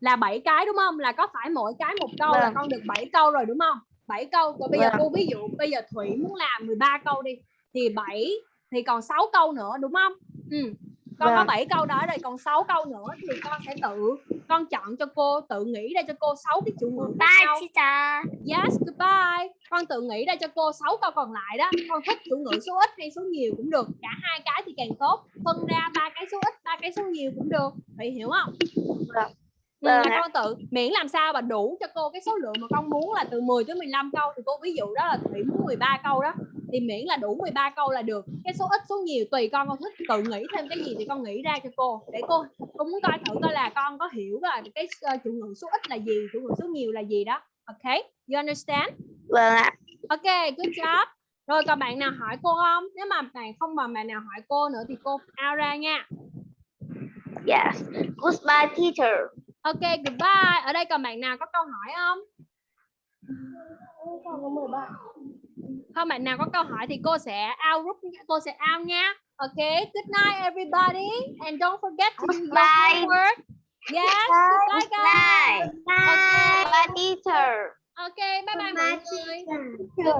là bảy cái đúng không? Là có phải mỗi cái một câu là Vâng. con được 7 câu rồi đúng không? 7 câu. Rồi bây giờ Vâng. cô ví dụ bây giờ Thủy muốn làm 13 câu đi thì 7 thì còn 6 câu nữa đúng không ừ. con có Vâng. 7 câu đó rồi còn 6 câu nữa thì con sẽ tự con chọn cho cô tự nghĩ ra cho cô 6 cái chủ ngữ nhau teacher. Yes, goodbye. Con tự nghĩ ra cho cô 6 câu còn lại đó. Con thích chủ ngữ số ít hay số nhiều cũng được. Cả hai cái thì càng tốt. Phân ra ba cái số ít, ba cái số nhiều cũng được. Vậy hiểu không? Ừ, là Vâng ạ. con tự miễn làm sao mà đủ cho cô cái số lượng mà con muốn là từ 10 tới 15 câu thì cô ví dụ đó là Thủy muốn 13 câu đó thì miễn là đủ 13 câu là được cái số ít số nhiều tùy con con thích tự nghĩ thêm cái gì thì con nghĩ ra cho cô để cô cô muốn coi thử coi là con có hiểu là cái uh, chủ ngữ số ít là gì chủ ngữ số nhiều là gì đó ok you understand Vâng ạ. Ok, good job. Rồi còn bạn nào hỏi cô không? Nếu mà bạn không mà bạn nào hỏi cô nữa thì cô out ra nha. Yes. Goodbye teacher. Ok, goodbye. Ở đây còn bạn nào có câu hỏi không? không bạn nào có câu hỏi thì cô sẽ out group cô sẽ out nha. Ok good night everybody. And don't forget to do your homework. Yes goodbye guys. Bye. Bye teacher. ok bye bye mọi người